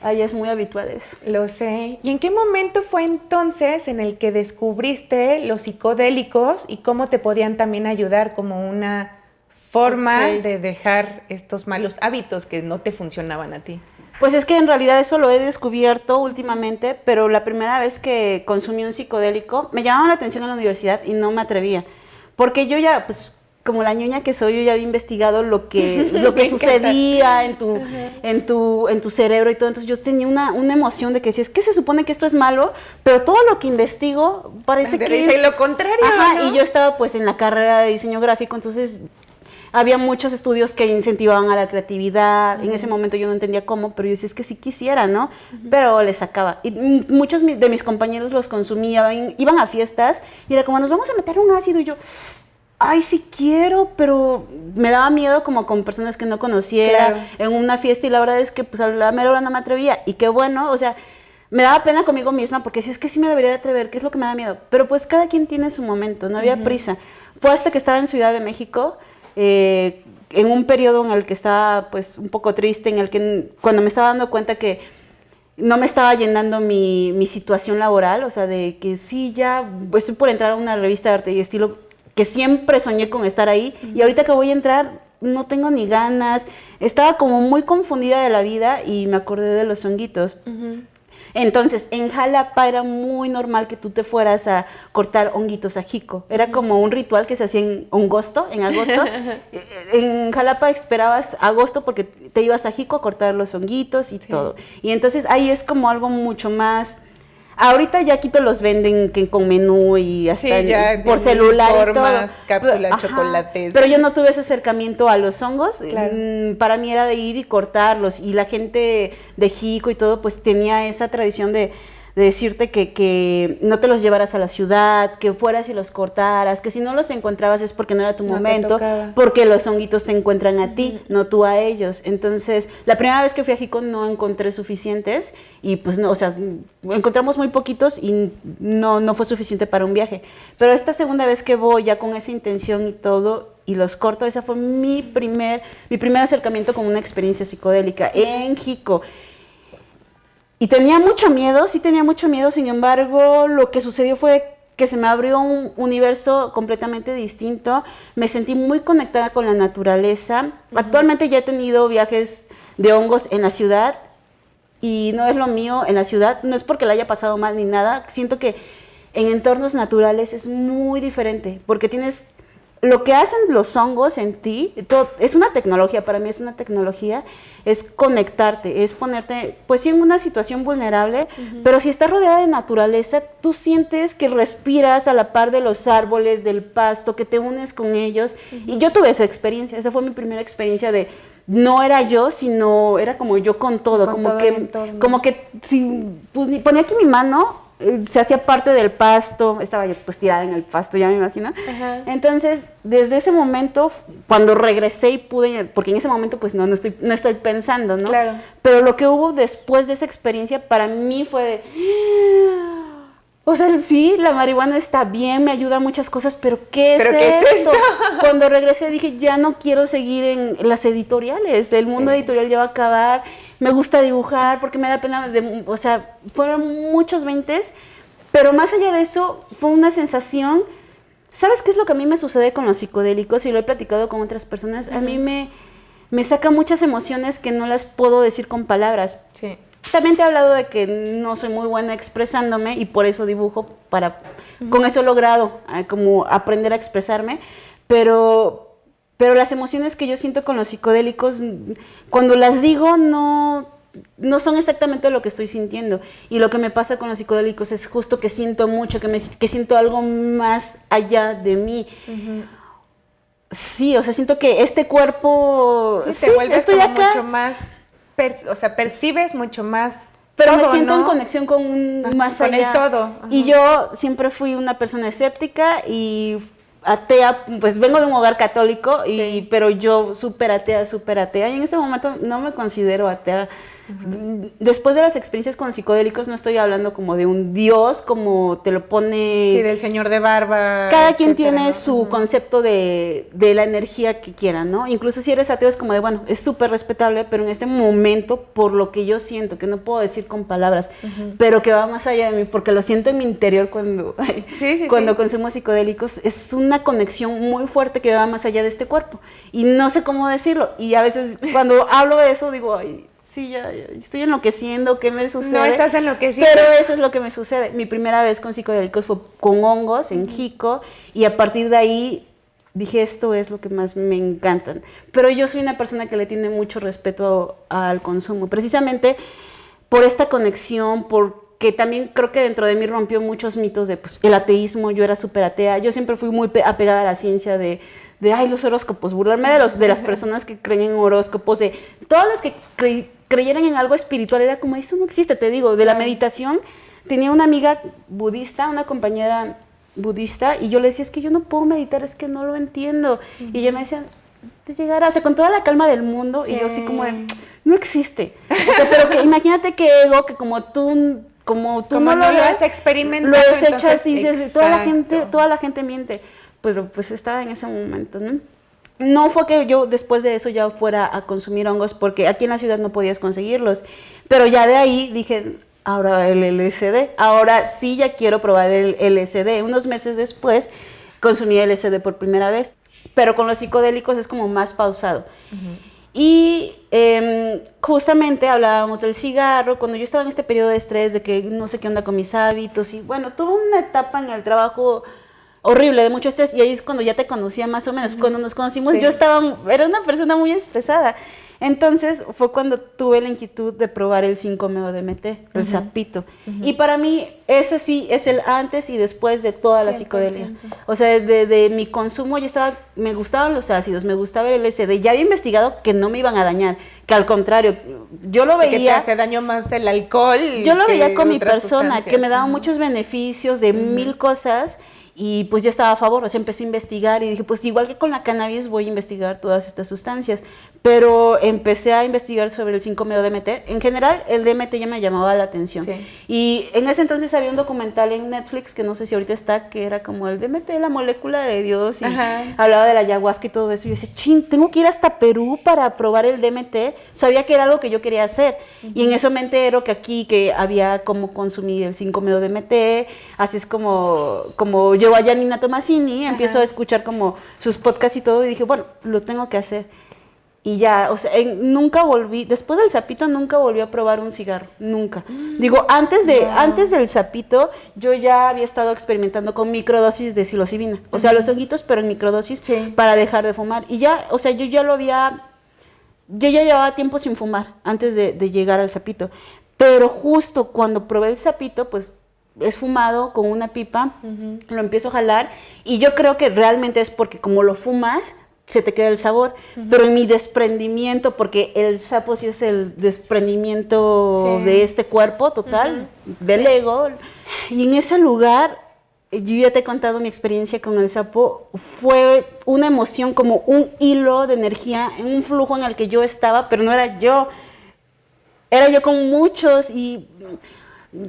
Ahí es muy habitual eso. Lo sé. ¿Y en qué momento fue entonces en el que descubriste los psicodélicos y cómo te podían también ayudar como una forma de dejar estos malos hábitos que no te funcionaban a ti? Pues es que en realidad eso lo he descubierto últimamente, pero la primera vez que consumí un psicodélico me llamaba la atención en la universidad y no me atrevía. Porque yo ya, pues como la ñoña que soy, yo ya había investigado lo que, lo que sucedía en tu, en, tu, en tu cerebro y todo. Entonces yo tenía una, una emoción de que decía, es que se supone que esto es malo, pero todo lo que investigo parece que... Dice lo contrario. y yo estaba pues en la carrera de diseño gráfico, entonces había muchos estudios que incentivaban a la creatividad. En ese momento yo no entendía cómo, pero yo decía, es que sí quisiera, ¿no? Pero les sacaba. Y muchos de mis compañeros los consumían, iban a fiestas y era como, nos vamos a meter un ácido. Y yo, ay, sí quiero, pero me daba miedo como con personas que no conociera en una fiesta y la verdad es que pues a la mera hora no me atrevía. Y qué bueno, o sea, me daba pena conmigo misma porque si es que sí me debería de atrever, ¿qué es lo que me da miedo? Pero pues cada quien tiene su momento, no había prisa. Fue hasta que estaba en Ciudad de México eh, en un periodo en el que estaba pues un poco triste, en el que cuando me estaba dando cuenta que no me estaba llenando mi, mi situación laboral, o sea, de que sí, ya estoy por entrar a una revista de arte y estilo que siempre soñé con estar ahí y ahorita que voy a entrar no tengo ni ganas, estaba como muy confundida de la vida y me acordé de los honguitos. Entonces, en Jalapa era muy normal que tú te fueras a cortar honguitos a jico. Era como un ritual que se hacía en agosto, en agosto. Eh, en Jalapa esperabas agosto porque te ibas a jico a cortar los honguitos y todo. Y entonces ahí es como algo mucho más Ahorita ya quito los venden que con menú y hasta Sí, ya por de celular y todo. formas, cápsulas, Ajá, chocolates. Pero yo no tuve ese acercamiento a los hongos. Claro. Mm, Para mí era de ir y cortarlos. Y la gente de Jico y todo, pues tenía esa tradición de, de decirte que, que no te los llevaras a la ciudad, que fueras y los cortaras, que si no los encontrabas es porque no era tu No momento, porque los honguitos te encuentran a ti, no tú a ellos. Entonces, la primera vez que fui a Jico no encontré suficientes y pues no, o sea, encontramos muy poquitos y no, no fue suficiente para un viaje. Pero esta segunda vez que voy ya con esa intención y todo y los corto, esa fue mi primer, mi primer acercamiento con una experiencia psicodélica en Jico. Y tenía mucho miedo, sí tenía mucho miedo, sin embargo, lo que sucedió fue que se me abrió un universo completamente distinto, me sentí muy conectada con la naturaleza. Actualmente ya he tenido viajes de hongos en la ciudad y no es lo mío en la ciudad, no es porque la haya pasado mal ni nada, siento que en entornos naturales es muy diferente, porque tienes lo que hacen los hongos en ti, todo- es una tecnología, para mí es una tecnología, es conectarte, es ponerte, pues sí, en una situación vulnerable, pero si estás rodeada de naturaleza, tú sientes que respiras a la par de los árboles, del pasto, que te unes con ellos. Y yo tuve esa experiencia, esa fue mi primera experiencia de, no era yo, sino era como yo con todo, Con como todo que, como que si pues, ponía aquí mi mano, se hacía parte del pasto, estaba yo pues tirada en el pasto, ya me imagino. Ajá. Entonces, desde ese momento, cuando regresé y pude, porque en ese momento pues no, no, estoy, no estoy pensando, ¿no? Claro. Pero lo que hubo después de esa experiencia para mí fue de... O sea, sí, la marihuana está bien, me ayuda a muchas cosas, pero ¿qué es, ¿Pero qué es esto? Cuando regresé dije, ya no quiero seguir en las editoriales, el mundo Sí. editorial ya va a acabar, me gusta dibujar porque me da pena, de, o sea, fueron muchos veintes, pero más allá de eso, fue una sensación, ¿sabes qué es lo que a mí me sucede con los psicodélicos? Y lo he platicado con otras personas, a mí me, me saca muchas emociones que no las puedo decir con palabras. Sí. También te he hablado de que no soy muy buena expresándome y por eso dibujo, para, con eso he logrado eh, como aprender a expresarme, pero, pero las emociones que yo siento con los psicodélicos, cuando las digo no, no son exactamente lo que estoy sintiendo. Y lo que me pasa con los psicodélicos es justo que siento mucho, que, me, que siento algo más allá de mí. Sí, o sea, siento que este cuerpo... Sí, te sí, vuelves estoy como acá, mucho más, o sea, percibes mucho más Pero me todo, siento en conexión con un Ajá, más con el allá. todo, ajá. Y yo siempre fui una persona escéptica y atea, pues vengo de un hogar católico, y, Sí. pero yo súper atea, súper atea. Y en este momento no me considero atea. Después de las experiencias con psicodélicos no estoy hablando como de un dios, como te lo pone... Sí, del señor de barba. Cada quien tiene ¿no? su concepto de, de la energía que quiera, ¿no? Incluso si eres ateo es como de, bueno, es súper respetable, pero en este momento, por lo que yo siento, que no puedo decir con palabras, pero que va más allá de mí, porque lo siento en mi interior cuando, Sí, sí, cuando sí. consumo psicodélicos, es una conexión muy fuerte que va más allá de este cuerpo. Y no sé cómo decirlo. Y a veces cuando hablo de eso digo, ay, sí, ya, ya estoy enloqueciendo, ¿qué me sucede? No estás enloqueciendo. Pero eso es lo que me sucede. Mi primera vez con psicodélicos fue con hongos en Jico y a partir de ahí dije esto es lo que más me encantan. Pero yo soy una persona que le tiene mucho respeto al consumo, precisamente por esta conexión, porque también creo que dentro de mí rompió muchos mitos de pues, el ateísmo, yo era súper atea, yo siempre fui muy pe- apegada a la ciencia de, de, ay, los horóscopos, burlarme de, los, de las personas que creen en horóscopos, de todas las que cre- creyeran en algo espiritual, era como, eso no existe, te digo, de la meditación. Tenía una amiga budista, una compañera budista, y yo le decía, es que yo no puedo meditar, es que no lo entiendo. Y ella me decía, te llegará, o sea, con toda la calma del mundo, y yo así como de, no existe. O sea, pero que imagínate que ego, que como tú, como tú Como no, no lo has experimentado, lo desechas entonces, y dices, toda la gente, toda la gente miente. Pero pues estaba en ese momento, ¿no? No fue que yo después de eso ya fuera a consumir hongos, porque aquí en la ciudad no podías conseguirlos. Pero ya de ahí dije, ahora el LSD, ahora sí ya quiero probar el LSD. Unos meses después consumí LSD por primera vez, pero con los psicodélicos es como más pausado. Y em, justamente hablábamos del cigarro, cuando yo estaba en este periodo de estrés, de que no sé qué onda con mis hábitos, y bueno, tuve una etapa en el trabajo horrible, de mucho estrés, y ahí es cuando ya te conocía más o menos. Cuando nos conocimos Sí. yo estaba, era una persona muy estresada. Entonces fue cuando tuve la inquietud de probar el 5-meo-DMT, el sapito. Y para mí ese sí es el antes y después de toda la psicodelia. O sea, de, mi consumo ya estaba, me gustaban los ácidos, me gustaba el LSD, ya había investigado que no me iban a dañar, que al contrario, yo lo veía... Que te hace daño más el alcohol. Yo lo veía con mi persona, que me daba muchos beneficios de mil cosas y pues ya estaba a favor, o sea, empecé a investigar y dije, pues igual que con la cannabis voy a investigar todas estas sustancias, pero empecé a investigar sobre el 5-meo-DMT. En general, el DMT ya me llamaba la atención. Y en ese entonces había un documental en Netflix, que no sé si ahorita está, que era como el DMT, la molécula de Dios, y hablaba de la ayahuasca y todo eso. Y yo decía, ching, tengo que ir hasta Perú para probar el DMT. Sabía que era algo que yo quería hacer. Y en eso me entero que aquí, que había como consumir el 5-meo-DMT, así es como, como yo a Janina Tomasini, empiezo a escuchar como sus podcasts y todo, y dije, bueno, lo tengo que hacer. Y ya, o sea, nunca volví, después del sapito nunca volví a probar un cigarro, nunca. Mm. Digo, antes, de, antes del sapito yo ya había estado experimentando con microdosis de psilocibina, o sea, los honguitos, pero en microdosis para dejar de fumar. Y ya, o sea, yo ya lo había, yo ya llevaba tiempo sin fumar antes de, llegar al sapito. Pero justo cuando probé el sapito, pues es fumado con una pipa, lo empiezo a jalar y yo creo que realmente es porque como lo fumas, se te queda el sabor, pero en mi desprendimiento, porque el sapo sí es el desprendimiento de este cuerpo total, del ego, y en ese lugar, yo ya te he contado mi experiencia con el sapo, fue una emoción como un hilo de energía, un flujo en el que yo estaba, pero no era yo, era yo con muchos y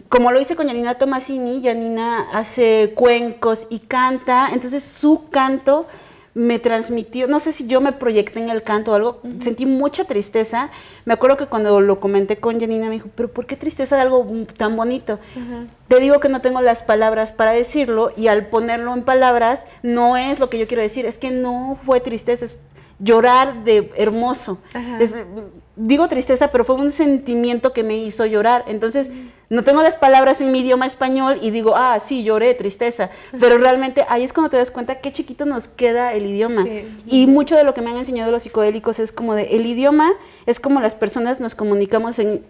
como lo hice con Janina Tomasini, Janina hace cuencos y canta, entonces su canto me transmitió, no sé si yo me proyecté en el canto o algo, sentí mucha tristeza. Me acuerdo que cuando lo comenté con Janina me dijo, pero ¿por qué tristeza de algo tan bonito? Te digo que no tengo las palabras para decirlo y al ponerlo en palabras no es lo que yo quiero decir, es que no fue tristeza, es llorar de hermoso. digo tristeza, pero fue un sentimiento que me hizo llorar. Entonces, no tengo las palabras en mi idioma español y digo, ah, sí, lloré, tristeza. Pero realmente ahí es cuando te das cuenta qué chiquito nos queda el idioma. Y mucho de lo que me han enseñado los psicodélicos es como de, el idioma es como las personas nos comunicamos en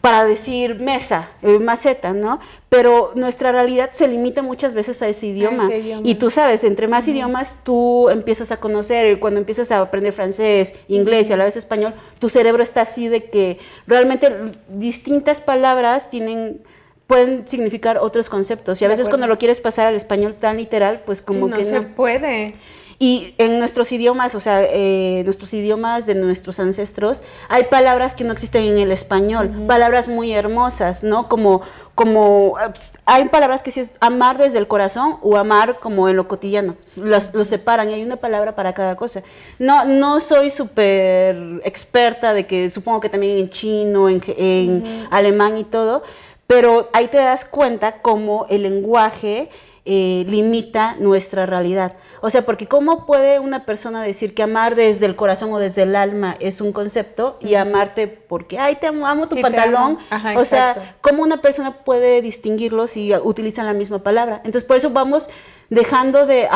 para decir mesa, eh, maceta, ¿no? Pero nuestra realidad se limita muchas veces a ese idioma. Y tú sabes, entre más idiomas tú empiezas a conocer, cuando empiezas a aprender francés, inglés y a la vez español, tu cerebro está así de que realmente distintas palabras tienen pueden significar otros conceptos. Y a veces cuando lo quieres pasar al español tan literal, pues como que no. se puede. Y en nuestros idiomas, o sea, eh, nuestros idiomas de nuestros ancestros, hay palabras que no existen en el español, palabras muy hermosas, ¿no? Como, como, hay palabras que sí es amar desde el corazón o amar como en lo cotidiano, los, los separan y hay una palabra para cada cosa. No, no soy súper experta de que supongo que también en chino, en, en alemán y todo, pero ahí te das cuenta cómo el lenguaje eh, limita nuestra realidad. O sea, porque ¿cómo puede una persona decir que amar desde el corazón o desde el alma es un concepto y amarte porque, ay, te amo, amo tu pantalón? o sea, ¿cómo una persona puede distinguirlos si utilizan la misma palabra? Entonces, por eso vamos dejando de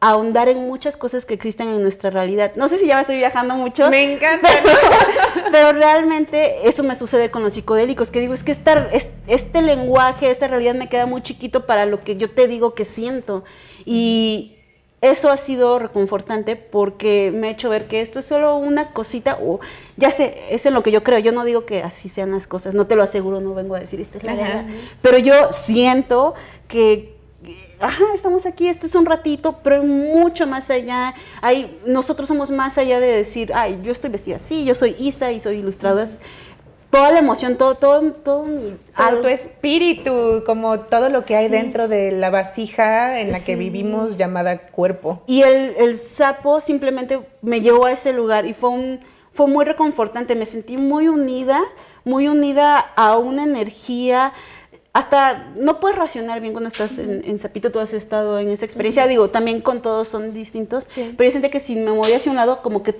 ahondar en muchas cosas que existen en nuestra realidad. No sé si ya me estoy viajando mucho. Me encanta. Pero, realmente eso me sucede con los psicodélicos, que digo, es que este lenguaje, esta realidad me queda muy chiquito para lo que yo te digo que siento. Y eso ha sido reconfortante porque me ha hecho ver que esto es solo una cosita, o ya sé, es en lo que yo creo, yo no digo que así sean las cosas, no te lo aseguro, no vengo a decir esto es la verdad, pero yo siento que ajá, estamos aquí, esto es un ratito, pero mucho más allá. Hay, nosotros somos más allá de decir, ay, yo estoy vestida así, yo soy Isa y soy ilustradora. Toda la emoción, todo, todo, todo, tu espíritu, como todo lo que hay dentro de la vasija en la que vivimos llamada cuerpo. Y el, el, sapo simplemente me llevó a ese lugar y fue, un, fue muy reconfortante, me sentí muy unida, muy unida a una energía, hasta no puedes racionar bien cuando estás en, en, Zapito, tú has estado en esa experiencia, digo, también con todos son distintos, pero yo sentí que si me movía hacia un lado, como que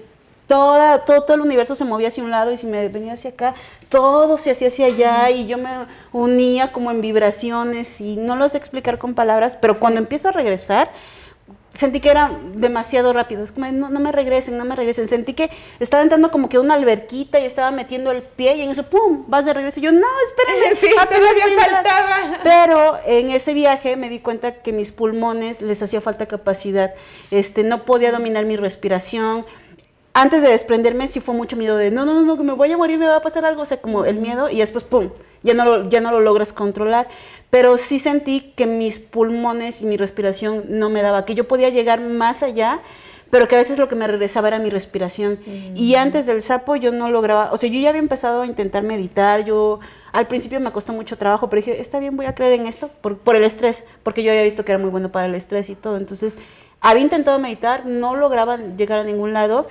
toda, todo, todo el universo se movía hacia un lado y si me venía hacia acá, todo se hacía hacia allá y yo me unía como en vibraciones y no lo sé explicar con palabras, pero cuando empiezo a regresar, sentí que era demasiado rápido. Es como, no, no, me regresen, no me regresen. Sentí que estaba entrando como que una alberquita y estaba metiendo el pie y en eso, ¡pum! Vas de regreso. Y yo, no, espérame. Sí, todavía faltaba. Pero en ese viaje me di cuenta que mis pulmones les hacía falta capacidad. Este, no podía dominar mi respiración. Antes de desprenderme sí fue mucho miedo de, no, no, no, que me voy a morir, me va a pasar algo. O sea, como el miedo y después, ¡pum! Ya no lo, ya no lo logras controlar pero sí sentí que mis pulmones y mi respiración no me daba, que yo podía llegar más allá, pero que a veces lo que me regresaba era mi respiración. Y antes del sapo yo no lograba, o sea, yo ya había empezado a intentar meditar, yo al principio me costó mucho trabajo, pero dije, está bien, voy a creer en esto por, por el estrés, porque yo había visto que era muy bueno para el estrés y todo. Entonces, había intentado meditar, no lograba llegar a ningún lado.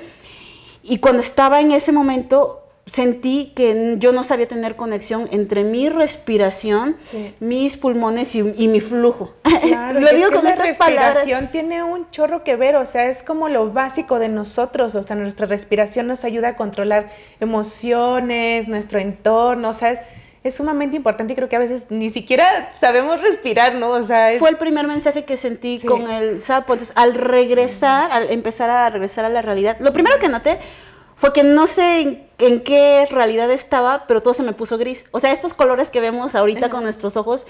Y cuando estaba en ese momento, sentí que yo no sabía tener conexión entre mi respiración, mis pulmones y, mi flujo. Claro, lo digo con la respiración tiene un chorro que ver, o sea, es como lo básico de nosotros, o sea, nuestra respiración nos ayuda a controlar emociones, nuestro entorno, o sea, es, es sumamente importante y creo que a veces ni siquiera sabemos respirar, ¿no? O sea, fue el primer mensaje que sentí con el sapo. Entonces, al regresar, al empezar a regresar a la realidad, lo primero que noté fue que no sé en, qué realidad estaba, pero todo se me puso gris. O sea, estos colores que vemos ahorita con nuestros ojos,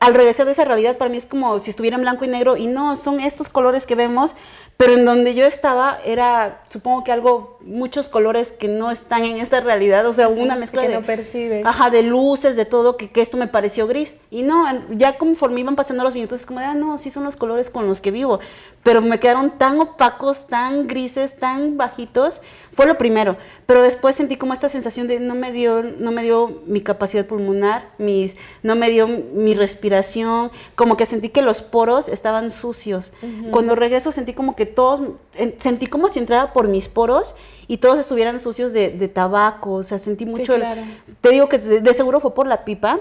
al regresar de esa realidad para mí es como si estuviera en blanco y negro y no, son estos colores que vemos, pero en donde yo estaba era, supongo que algo, muchos colores que no están en esta realidad, o sea, una mezcla que de, no percibes. Ajá, de luces, de todo, que, que, esto me pareció gris. Y no, ya conforme iban pasando los minutos, es como, ah, no, sí son los colores con los que vivo, pero me quedaron tan opacos, tan grises, tan bajitos, fue lo primero, pero después sentí como esta sensación de no me dio, no me dio mi capacidad pulmonar, mis, no me dio mi respiración, como que sentí que los poros estaban sucios. Cuando regreso sentí como que todos, sentí como si entrara por mis poros y todos estuvieran sucios de, tabaco, o sea, sentí mucho, te digo que de, seguro fue por la pipa,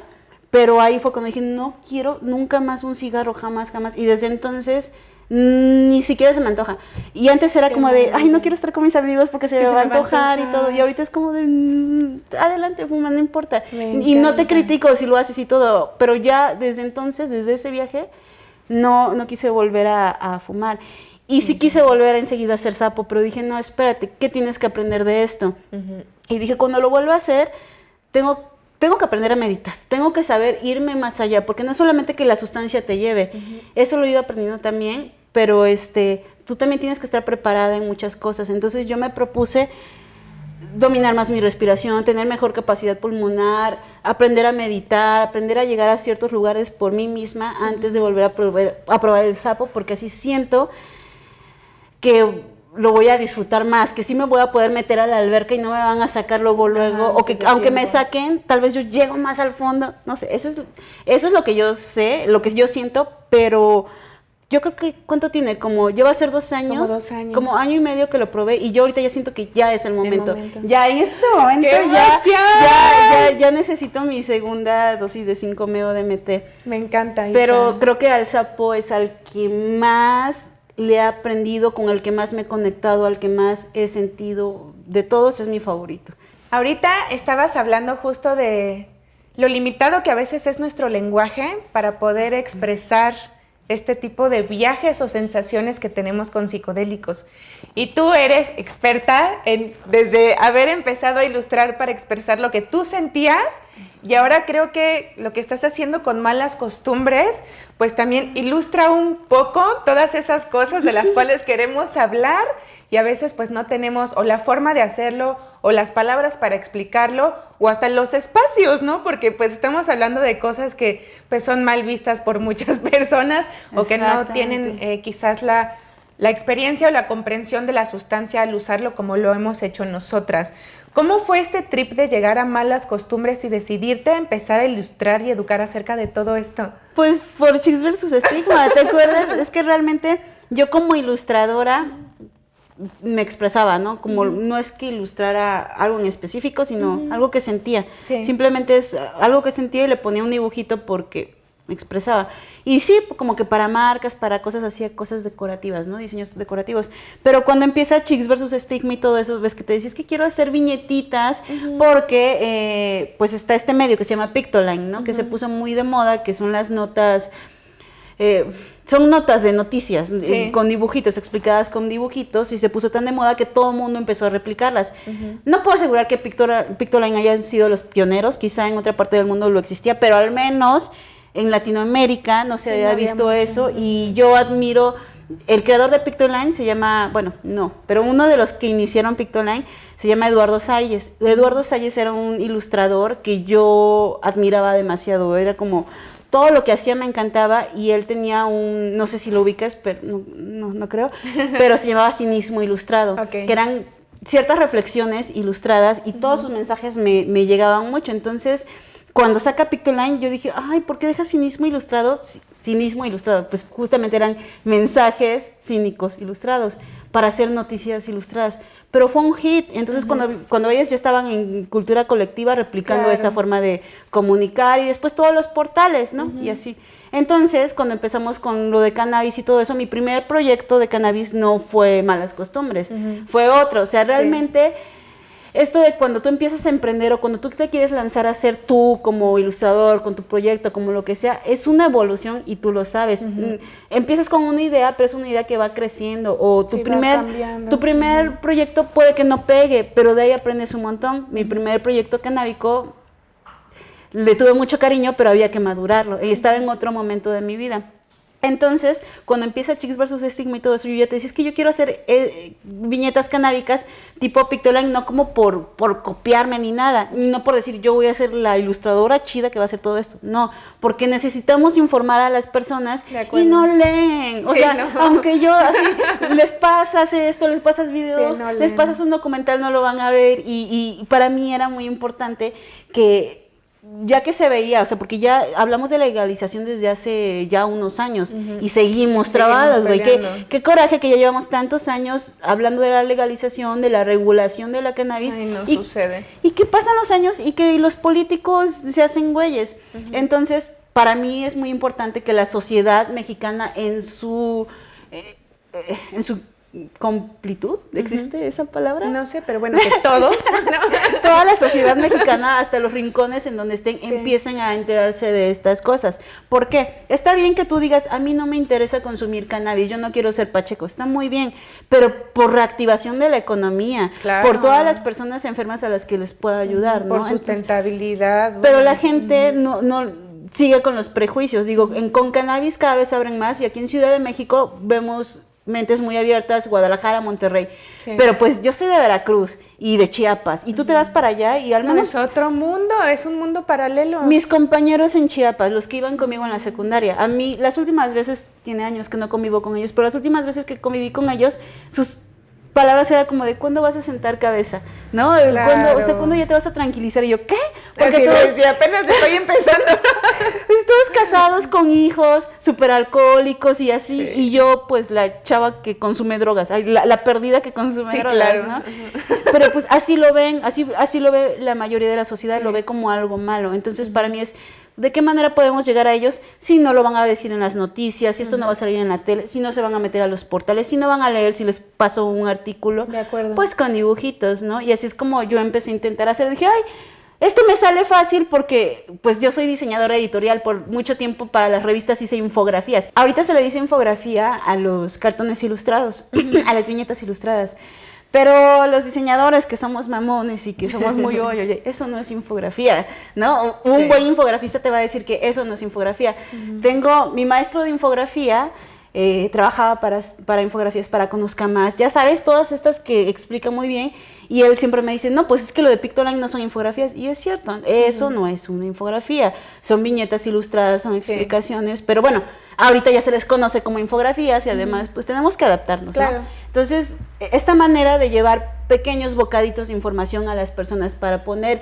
pero ahí fue cuando dije, no quiero nunca más un cigarro, jamás, jamás, y desde entonces ni siquiera se me antoja. Y antes era como de, ay, no quiero estar con mis amigos porque se, me, va a antojar y todo. Y ahorita es como de, mm, adelante, fuma, no importa. y no te critico si lo haces y todo, pero ya desde entonces, desde ese viaje, no, no quise volver a, fumar. Y sí quise volver enseguida a hacer sapo, pero dije, no, espérate, ¿qué tienes que aprender de esto? Y dije, cuando lo vuelva a hacer, tengo tengo que aprender a meditar, tengo que saber irme más allá, porque no es solamente que la sustancia te lleve, eso lo he ido aprendiendo también, pero este, tú también tienes que estar preparada en muchas cosas. Entonces yo me propuse dominar más mi respiración, tener mejor capacidad pulmonar, aprender a meditar, aprender a llegar a ciertos lugares por mí misma antes de volver a probar, el sapo, porque así siento que lo voy a disfrutar más, que sí me voy a poder meter a la alberca y no me van a sacar luego, luego, o que aunque me saquen, tal vez yo llego más al fondo, no sé, eso es, eso es lo que yo sé, lo que yo siento, pero yo creo que, ¿cuánto tiene? Como, lleva a ser dos años. Como dos años. Como año y medio que lo probé y yo ahorita ya siento que ya es el momento. Ya en este momento ya, ya, ya, necesito mi segunda dosis de 5 meo de MT. Me encanta. Pero creo que al sapo es al que más le he aprendido, con el que más me he conectado, al que más he sentido. De todos es mi favorito. Ahorita estabas hablando justo de lo limitado que a veces es nuestro lenguaje para poder expresar este tipo de viajes o sensaciones que tenemos con psicodélicos. Y tú eres experta en, desde haber empezado a ilustrar para expresar lo que tú sentías y ahora creo que lo que estás haciendo con malas costumbres, pues también ilustra un poco todas esas cosas de las cuales queremos hablar y a veces pues no tenemos o la forma de hacerlo o las palabras para explicarlo o hasta los espacios, ¿no? Porque pues estamos hablando de cosas que pues son mal vistas por muchas personas o que no tienen eh, quizás la, la experiencia o la comprensión de la sustancia al usarlo como lo hemos hecho nosotras. ¿Cómo fue este trip de llegar a malas costumbres y decidirte a empezar a ilustrar y educar acerca de todo esto? Pues por Chicks versus Estigma, ¿te acuerdas? es que realmente yo como ilustradora me expresaba, ¿no? Como no es que ilustrara algo en específico, sino algo que sentía. Simplemente es algo que sentía y le ponía un dibujito porque me expresaba. Y sí, como que para marcas, para cosas así, cosas decorativas, ¿no? Diseños decorativos. Pero cuando empieza Chicks versus Stigma y todo eso, ves que te dices que quiero hacer viñetitas porque eh, pues está este medio que se llama Pictoline, ¿no? Que se puso muy de moda, que son las notas eh, son notas de noticias eh, con dibujitos, explicadas con dibujitos, y se puso tan de moda que todo el mundo empezó a replicarlas. No puedo asegurar que Pictoline hayan sido los pioneros, quizá en otra parte del mundo lo existía, pero al menos en Latinoamérica no se había visto eso, y yo admiro el creador de Pictoline se llama, bueno, no, pero uno de los que iniciaron Pictoline se llama Eduardo Salles. Eduardo Salles era un ilustrador que yo admiraba demasiado, era como todo lo que hacía me encantaba y él tenía un, no sé si lo ubicas, pero no, no, creo, pero se llamaba Cinismo Ilustrado, que eran ciertas reflexiones ilustradas y todos sus mensajes me, me llegaban mucho. Entonces, cuando saca Pictoline, yo dije, ay, ¿por qué deja cinismo ilustrado? Cinismo ilustrado, pues justamente eran mensajes cínicos ilustrados para hacer noticias ilustradas. Pero fue un hit, entonces cuando, cuando ellos ya estaban en cultura colectiva replicando esta forma de comunicar y después todos los portales, ¿no? Y así. Entonces, cuando empezamos con lo de cannabis y todo eso, mi primer proyecto de cannabis no fue malas costumbres, fue otro. O sea, realmente esto de cuando tú empiezas a emprender o cuando tú te quieres lanzar a ser tú como ilustrador, con tu proyecto, como lo que sea, es una evolución y tú lo sabes. Mm, empiezas con una idea, pero es una idea que va creciendo. O tu primer, tu primer proyecto puede que no pegue, pero de ahí aprendes un montón. Mi primer proyecto canábico le tuve mucho cariño, pero había que madurarlo. Y estaba en otro momento de mi vida. Entonces, cuando empieza Chicks versus Stigma y todo eso, yo ya te decía, es que yo quiero hacer eh, viñetas canábicas tipo Pictoline, no como por, por copiarme ni nada, no por decir yo voy a ser la ilustradora chida que va a hacer todo esto, no, porque necesitamos informar a las personas y no leen, o sea, aunque yo así, les pasas esto, les pasas videos, les pasas un documental, no lo van a ver y, y para mí era muy importante que ya que se veía, o sea, porque ya hablamos de legalización desde hace ya unos años y seguimos trabados, güey. Qué, coraje que ya llevamos tantos años hablando de la legalización, de la regulación de la cannabis. Ay, no sucede. Y que pasan los años y que los políticos se hacen güeyes. Entonces, para mí es muy importante que la sociedad mexicana en su... Eh, eh, en su completud, ¿existe esa palabra? No sé, pero bueno, que todos, toda la sociedad mexicana, hasta los rincones en donde estén, empiecen a enterarse de estas cosas. ¿Por qué? Está bien que tú digas, a mí no me interesa consumir cannabis, yo no quiero ser pacheco, está muy bien, pero por reactivación de la economía, por todas las personas enfermas a las que les pueda ayudar, Por sustentabilidad. pero la gente no, no sigue con los prejuicios. Digo, en, con cannabis cada vez abren más y aquí en Ciudad de México vemos mentes muy abiertas, Guadalajara, Monterrey. Pero pues yo soy de Veracruz y de Chiapas y tú te vas para allá y al menos... es otro mundo, es un mundo paralelo. Mis compañeros en Chiapas, los que iban conmigo en la secundaria, a mí las últimas veces, tiene años que no convivo con ellos, pero las últimas veces que conviví con ellos, sus palabras era como de ¿cuándo vas a sentar cabeza? ¿No? Claro. o sea, ¿cuándo ya te vas a tranquilizar? Y yo, ¿qué? Porque todos, apenas estoy empezando. todos casados con hijos, súper alcohólicos y así, y yo pues la chava que consume drogas, la, la perdida que consume drogas, ¿no? Pero pues así lo ven, así, así lo ve la mayoría de la sociedad, lo ve como algo malo. Entonces para mí es ¿De qué manera podemos llegar a ellos si no lo van a decir en las noticias, si esto no va a salir en la tele, si no se van a meter a los portales, si no van a leer si les paso un artículo? De acuerdo. Pues con dibujitos, ¿no? Y así es como yo empecé a intentar hacer. Dije, ay, esto me sale fácil porque pues yo soy diseñadora editorial por mucho tiempo para las revistas hice infografías. Ahorita se le dice infografía a los cartones ilustrados, a las viñetas ilustradas. Pero los diseñadores que somos mamones y que somos muy oye, eso no es infografía, ¿no? Un buen infografista te va a decir que eso no es infografía. Tengo mi maestro de infografía, eh, trabajaba para, para infografías para Conozca Más, ya sabes, todas estas que explica muy bien, y él siempre me dice, no, pues es que lo de Pictoline no son infografías, y es cierto, eso no es una infografía, son viñetas ilustradas, son explicaciones, pero bueno, ahorita ya se les conoce como infografías y además pues tenemos que adaptarnos. Claro. Entonces, esta manera de llevar pequeños bocaditos de información a las personas para poner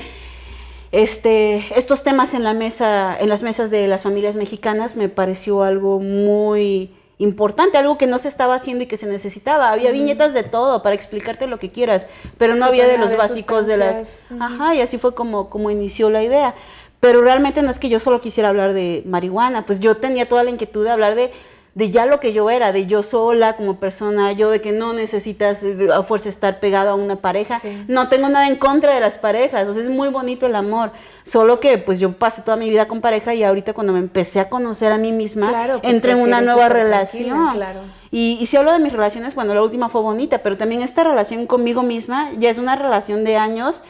este, estos temas en la mesa, en las mesas de las familias mexicanas me pareció algo muy importante, algo que no se estaba haciendo y que se necesitaba. Había viñetas de todo para explicarte lo que quieras, pero no había de los básicos de las... Ajá, y así fue como, como inició la idea. Pero realmente no es que yo solo quisiera hablar de marihuana, pues yo tenía toda la inquietud de hablar de de ya lo que yo era, de yo sola como persona, yo de que no necesitas eh, a fuerza estar pegado a una pareja. No tengo nada en contra de las parejas, entonces es muy bonito el amor. Solo que pues yo pasé toda mi vida con pareja y ahorita cuando me empecé a conocer a mí misma, pues, entré en una nueva relación. Claro. Y, y si hablo de mis relaciones, bueno, la última fue bonita, pero también esta relación conmigo misma ya es una relación de años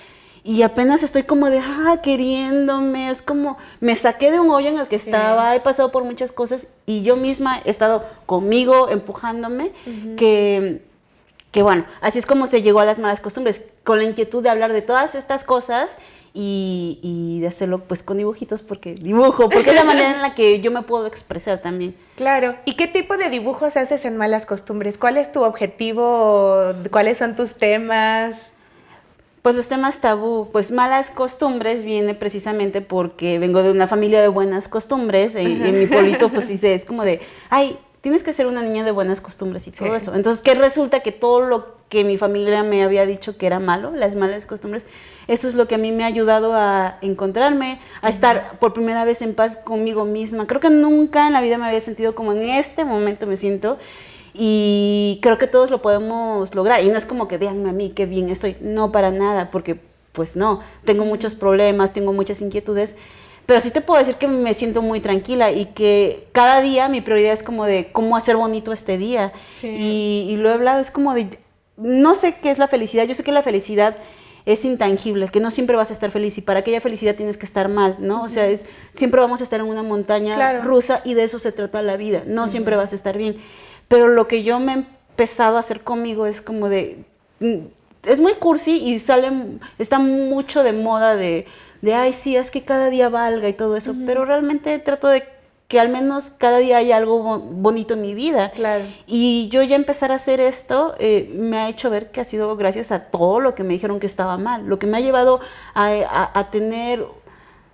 y apenas estoy como de, ah, queriéndome, es como, me saqué de un hoyo en el que estaba, he pasado por muchas cosas y yo misma he estado conmigo, empujándome, que, que bueno, así es como se llegó a las malas costumbres, con la inquietud de hablar de todas estas cosas y, y, de hacerlo pues con dibujitos porque dibujo, porque es la manera en la que yo me puedo expresar también. Claro, ¿y qué tipo de dibujos haces en malas costumbres? ¿Cuál es tu objetivo? ¿Cuáles son tus temas? Pues los temas tabú, pues malas costumbres viene precisamente porque vengo de una familia de buenas costumbres. En, en mi pueblito, pues sí, es como de, ay, tienes que ser una niña de buenas costumbres y todo eso. Entonces, ¿qué resulta? Que todo lo que mi familia me había dicho que era malo, las malas costumbres, eso es lo que a mí me ha ayudado a encontrarme, a estar por primera vez en paz conmigo misma. Creo que nunca en la vida me había sentido como en este momento me siento y creo que todos lo podemos lograr. Y no es como que veanme a mí, qué bien estoy. No, para nada, porque pues no, tengo muchos problemas, tengo muchas inquietudes. Pero sí te puedo decir que me siento muy tranquila y que cada día mi prioridad es como de cómo hacer bonito este día. Y, y, lo he hablado, es como de, no sé qué es la felicidad, yo sé que la felicidad es intangible, que no siempre vas a estar feliz y para aquella felicidad tienes que estar mal, ¿no? O sea, es siempre vamos a estar en una montaña rusa y de eso se trata la vida, no siempre vas a estar bien. Pero lo que yo me he empezado a hacer conmigo es como de... Mm, es muy cursi y sale, está mucho de moda de, de ay, sí, es que cada día valga y todo eso, pero realmente trato de que al menos cada día haya algo bonito en mi vida. Claro. Y yo ya empezar a hacer esto eh, me ha hecho ver que ha sido gracias a todo lo que me dijeron que estaba mal, lo que me ha llevado a, a tener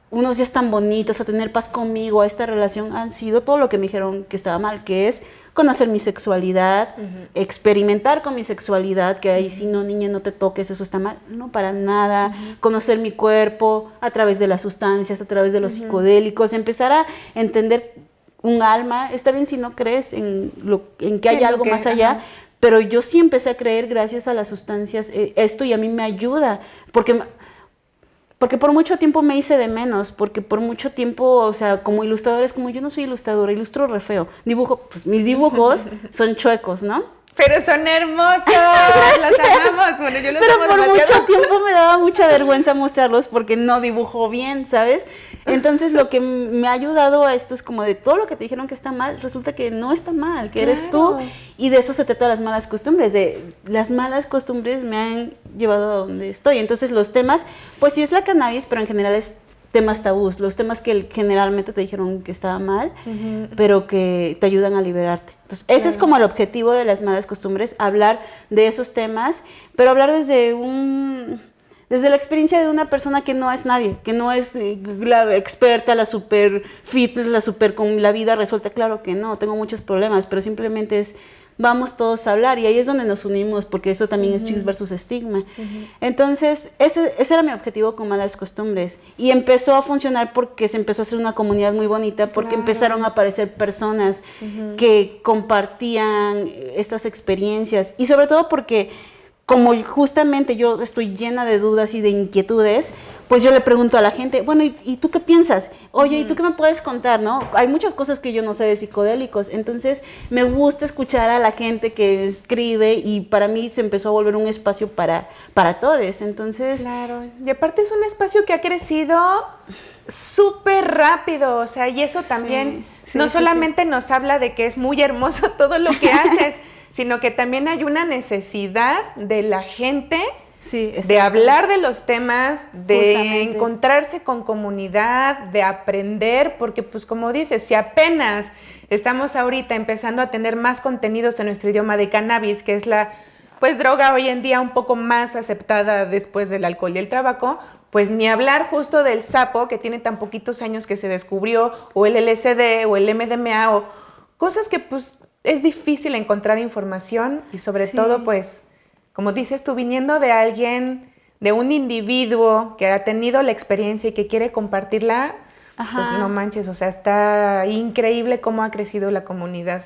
unos días tan bonitos, a tener paz conmigo, a esta relación, han sido todo lo que me dijeron que estaba mal, que es conocer mi sexualidad, experimentar con mi sexualidad, que ahí si no, niña, no te toques, eso está mal. No, para nada. Conocer mi cuerpo a través de las sustancias, a través de los psicodélicos, empezar a entender un alma. Está bien si no crees en, lo, en que hay algo más allá, pero yo sí empecé a creer gracias a las sustancias eh, esto y a mí me ayuda, porque porque por mucho tiempo me hice de menos, porque por mucho tiempo, o sea, como ilustradores, como yo no soy ilustradora, ilustro re feo. Dibujo, pues mis dibujos son chuecos, ¿no? Pero son hermosos, los amamos. Bueno, yo los Pero por mucho tiempo me daba mucha vergüenza mostrarlos porque no dibujo bien, ¿sabes? Entonces lo que me ha ayudado a esto es como de todo lo que te dijeron que está mal, resulta que no está mal, que eres tú. Y de eso se trata las malas costumbres, de las malas costumbres me han llevado a donde estoy. Entonces los temas, pues sí es la cannabis, pero en general es temas tabús, los temas que generalmente te dijeron que estaba mal, pero que te ayudan a liberarte. Entonces, ese es como el objetivo de las malas costumbres, hablar de esos temas, pero hablar desde un desde la experiencia de una persona que no es nadie, que no es eh, la experta, la super fitness, la super con la vida resuelta, claro que no, tengo muchos problemas, pero simplemente es vamos todos a hablar y ahí es donde nos unimos porque eso también es chicos versus estigma. Entonces, ese, ese, era mi objetivo con Malas Costumbres y empezó a funcionar porque se empezó a hacer una comunidad muy bonita porque empezaron a aparecer personas que compartían estas experiencias y sobre todo porque como justamente yo estoy llena de dudas y de inquietudes, pues yo le pregunto a la gente, bueno, ¿y, tú qué piensas? Oye, ¿y tú qué me puedes contar? ¿No? Hay muchas cosas que yo no sé de psicodélicos, entonces me gusta escuchar a la gente que escribe y para mí se empezó a volver un espacio para, para todos, entonces... Claro, y aparte es un espacio que ha crecido súper rápido, o sea, y eso también no solamente nos habla de que es muy hermoso todo lo que haces, sino que también hay una necesidad de la gente de hablar de los temas, de encontrarse con comunidad, de aprender, porque pues como dices, si apenas estamos ahorita empezando a tener más contenidos en nuestro idioma de cannabis, que es la pues droga hoy en día un poco más aceptada después del alcohol y el tabaco, pues ni hablar justo del sapo que tiene tan poquitos años que se descubrió, o el LSD o el MDMA, o cosas que pues es difícil encontrar información y sobre todo, pues, como dices tú, viniendo de alguien, de un individuo que ha tenido la experiencia y que quiere compartirla, pues no manches, o sea, está increíble cómo ha crecido la comunidad.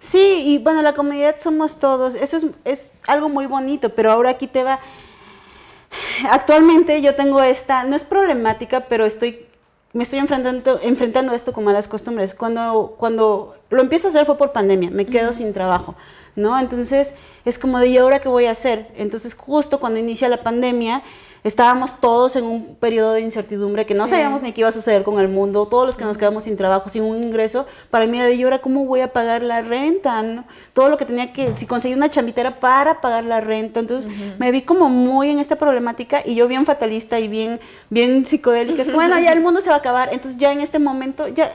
Sí, y bueno, la comunidad somos todos, eso es, es algo muy bonito, pero ahora aquí te va... Actualmente yo tengo esta, no es problemática, pero estoy, me estoy enfrentando, enfrentando esto con malas costumbres. Cuando, cuando lo empiezo a hacer fue por pandemia, me quedo sin trabajo, ¿no? Entonces es como de, ¿y ahora qué voy a hacer? Entonces justo cuando inicia la pandemia, estábamos todos en un periodo de incertidumbre que no sabíamos ni qué iba a suceder con el mundo, todos los que nos quedamos sin trabajo, sin un ingreso, para mí de ahora cómo voy a pagar la renta, todo lo que tenía que, si conseguí una chambitera para pagar la renta, entonces me vi como muy en esta problemática y yo bien fatalista y bien, bien psicodélica, es que bueno, ya el mundo se va a acabar, entonces ya en este momento, ya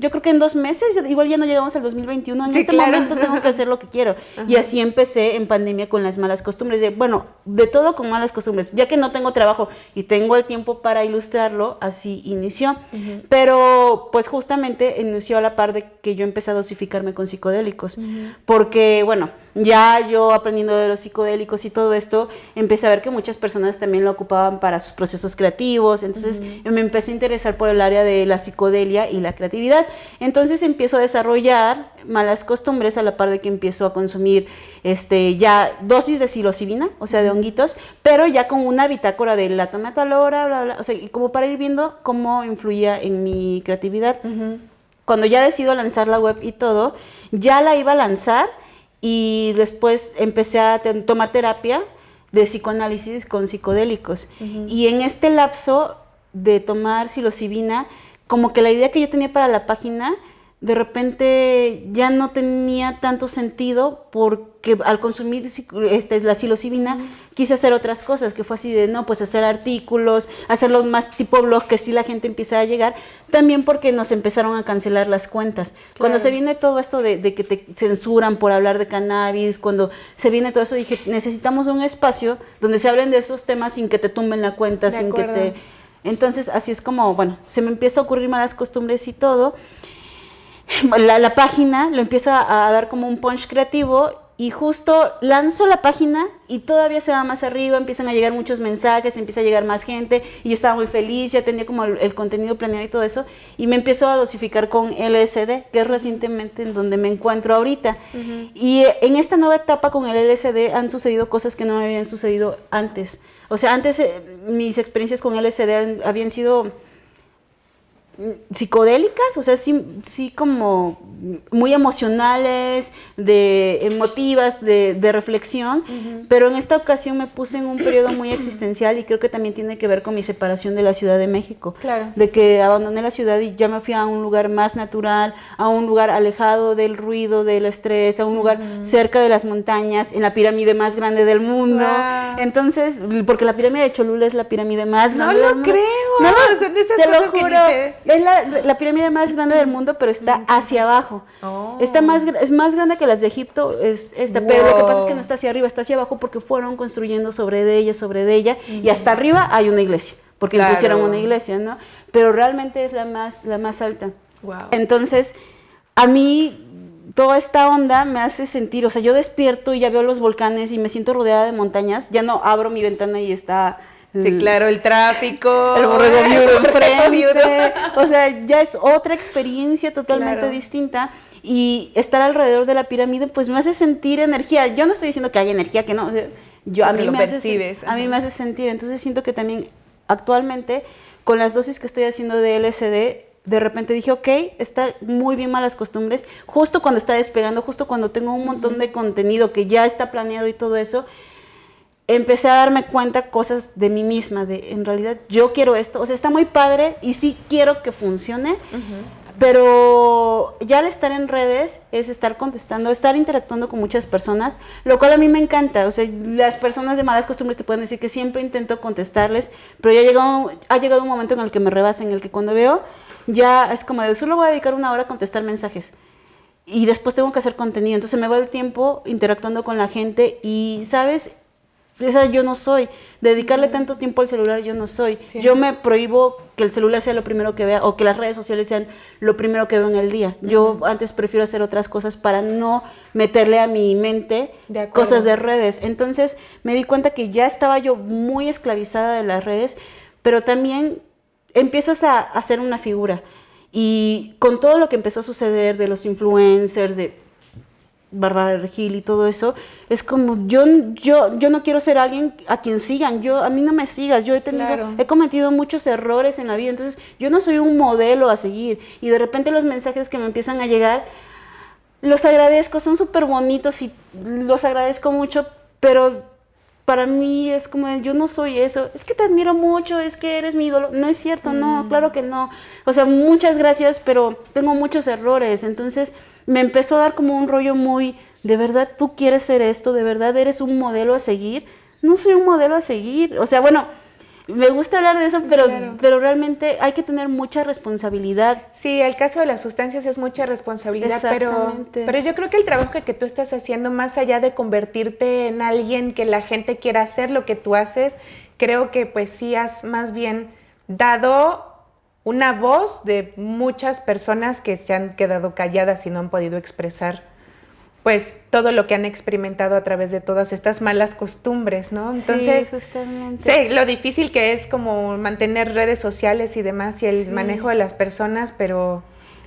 yo creo que en dos meses, igual ya no llegamos al 2021, en este momento tengo que hacer lo que quiero. Y así empecé en pandemia con las malas costumbres, de, bueno, de todo con malas costumbres, ya que no tengo trabajo y tengo el tiempo para ilustrarlo, así inició. Pero pues justamente inició a la par de que yo empecé a dosificarme con psicodélicos, porque bueno, ya yo aprendiendo de los psicodélicos y todo esto, empecé a ver que muchas personas también lo ocupaban para sus procesos creativos, entonces me empecé a interesar por el área de la psicodelia y la creatividad. Entonces empiezo a desarrollar malas costumbres a la par de que empiezo a consumir este, ya dosis de psilocibina, o sea, de honguitos, pero ya con una bitácora de la toma tal hora, bla, bla, o sea, como para ir viendo cómo influía en mi creatividad. Cuando ya decido lanzar la web y todo, ya la iba a lanzar y después empecé a tomar terapia de psicoanálisis con psicodélicos. Y en este lapso de tomar psilocibina, como que la idea que yo tenía para la página de repente ya no tenía tanto sentido porque al consumir este, la psilocibina quise hacer otras cosas, que fue así de, no, pues hacer artículos, hacerlos más tipo blog, que sí la gente empieza a llegar, también porque nos empezaron a cancelar las cuentas. Cuando se viene todo esto de, de, que te censuran por hablar de cannabis, cuando se viene todo eso, dije, necesitamos un espacio donde se hablen de esos temas sin que te tumben la cuenta, sin que te entonces, así es como, bueno, se me empieza a ocurrir malas costumbres y todo. La, página lo empieza a dar como un punch creativo y justo lanzo la página y todavía se va más arriba, empiezan a llegar muchos mensajes, empieza a llegar más gente y yo estaba muy feliz, ya tenía como el, contenido planeado y todo eso y me empiezo a dosificar con LSD, que es recientemente en donde me encuentro ahorita. Y en esta nueva etapa con el LSD han sucedido cosas que no me habían sucedido antes. O sea, antes eh, mis experiencias con LSD habían sido psicodélicas, o sea, sí, sí como muy emocionales, de emotivas, de, reflexión, pero en esta ocasión me puse en un periodo muy existencial y creo que también tiene que ver con mi separación de la Ciudad de México. Claro. De que abandoné la ciudad y ya me fui a un lugar más natural, a un lugar alejado del ruido, del estrés, a un lugar cerca de las montañas, en la pirámide más grande del mundo. Entonces, porque la pirámide de Cholula es la pirámide más grande del mundo. Creo. No lo creo. Son de esas cosas que dice es la, pirámide más grande del mundo, pero está hacia abajo. Oh. Está más, es más grande que las de Egipto, es esta, pero lo que pasa es que no está hacia arriba, está hacia abajo porque fueron construyendo sobre de ella, sobre de ella, y hasta arriba hay una iglesia, porque pusieron una iglesia, ¿no? Pero realmente es la más, la más alta. Entonces, a mí toda esta onda me hace sentir, o sea, yo despierto y ya veo los volcanes y me siento rodeada de montañas, ya no abro mi ventana y está Sí, claro, el tráfico. El borrego viudo enfrente. O sea, ya es otra experiencia totalmente distinta. Y estar alrededor de la pirámide, pues me hace sentir energía. Yo no estoy diciendo que hay energía, que no. Yo, a mí lo me percibes. Hace, a mí me hace sentir. Entonces siento que también actualmente, con las dosis que estoy haciendo de LSD, de repente dije, ok, está muy bien malas costumbres. Justo cuando está despegando, justo cuando tengo un montón de contenido que ya está planeado y todo eso, empecé a darme cuenta cosas de mí misma, de en realidad yo quiero esto, o sea, está muy padre y sí quiero que funcione, pero ya al estar en redes es estar contestando, estar interactuando con muchas personas, lo cual a mí me encanta, o sea, las personas de malas costumbres te pueden decir que siempre intento contestarles, pero ya ha llegado, ha llegado un momento en el que me rebasa, en el que cuando veo, ya es como de, solo voy a dedicar una hora a contestar mensajes y después tengo que hacer contenido. Entonces me va el tiempo interactuando con la gente y, ¿sabes? Esa yo no soy. Dedicarle tanto tiempo al celular yo no soy. Yo me prohíbo que el celular sea lo primero que vea o que las redes sociales sean lo primero que veo en el día. Yo antes prefiero hacer otras cosas para no meterle a mi mente cosas de redes. Entonces me di cuenta que ya estaba yo muy esclavizada de las redes, pero también empiezas a hacer una figura. Y con todo lo que empezó a suceder de los influencers, de Bárbara Regil y todo eso, es como yo, yo, yo no quiero ser alguien a quien sigan, yo, a mí no me sigas, yo he tenido, he cometido muchos errores en la vida, entonces yo no soy un modelo a seguir y de repente los mensajes que me empiezan a llegar, los agradezco, son súper bonitos y los agradezco mucho, pero para mí es como, yo no soy eso, es que te admiro mucho, es que eres mi ídolo. No es cierto, no, mm. claro que no. O sea, muchas gracias, pero tengo muchos errores. Entonces me empezó a dar como un rollo muy, de verdad tú quieres ser esto, de verdad eres un modelo a seguir. No soy un modelo a seguir. O sea, bueno, me gusta hablar de eso, pero, pero realmente hay que tener mucha responsabilidad. Sí, el caso de las sustancias es mucha responsabilidad, pero, pero yo creo que el trabajo que, que tú estás haciendo, más allá de convertirte en alguien que la gente quiera hacer lo que tú haces, creo que pues sí has más bien dado una voz de muchas personas que se han quedado calladas y no han podido expresar pues todo lo que han experimentado a través de todas estas malas costumbres, ¿no? Entonces, sí, justamente. sé lo difícil que es como mantener redes sociales y demás y el manejo de las personas, pero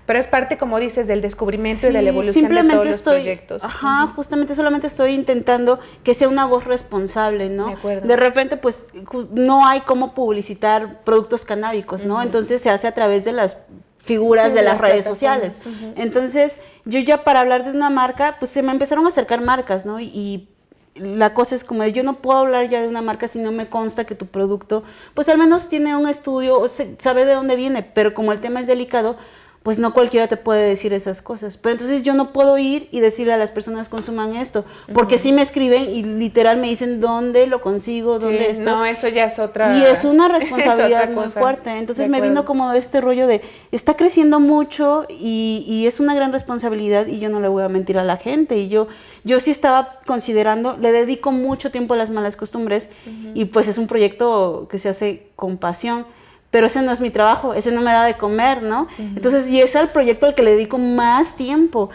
pero es parte, como dices, del descubrimiento y de la evolución de todos los proyectos. Ajá, justamente solamente estoy intentando que sea una voz responsable, ¿no? De acuerdo. De repente, pues, no hay cómo publicitar productos canábicos, ¿no? Entonces se hace a través de las figuras de, las, redes sociales. Entonces, yo ya para hablar de una marca, pues se me empezaron a acercar marcas, ¿no? Y, la cosa es como yo no puedo hablar ya de una marca si no me consta que tu producto, pues al menos tiene un estudio o saber de dónde viene, pero como el tema es delicado, pues no cualquiera te puede decir esas cosas. Pero entonces yo no puedo ir y decirle a las personas consuman esto, porque si me escriben y literal me dicen dónde lo consigo, dónde esto. No, eso ya es otra. Y es una responsabilidad muy fuerte. Entonces me vino como este rollo de está creciendo mucho y, y, es una gran responsabilidad y yo no le voy a mentir a la gente. Y yo, yo sí estaba considerando, le dedico mucho tiempo a las malas costumbres y pues es un proyecto que se hace con pasión pero ese no es mi trabajo, ese no me da de comer, ¿no? Entonces, y es el proyecto al que le dedico más tiempo.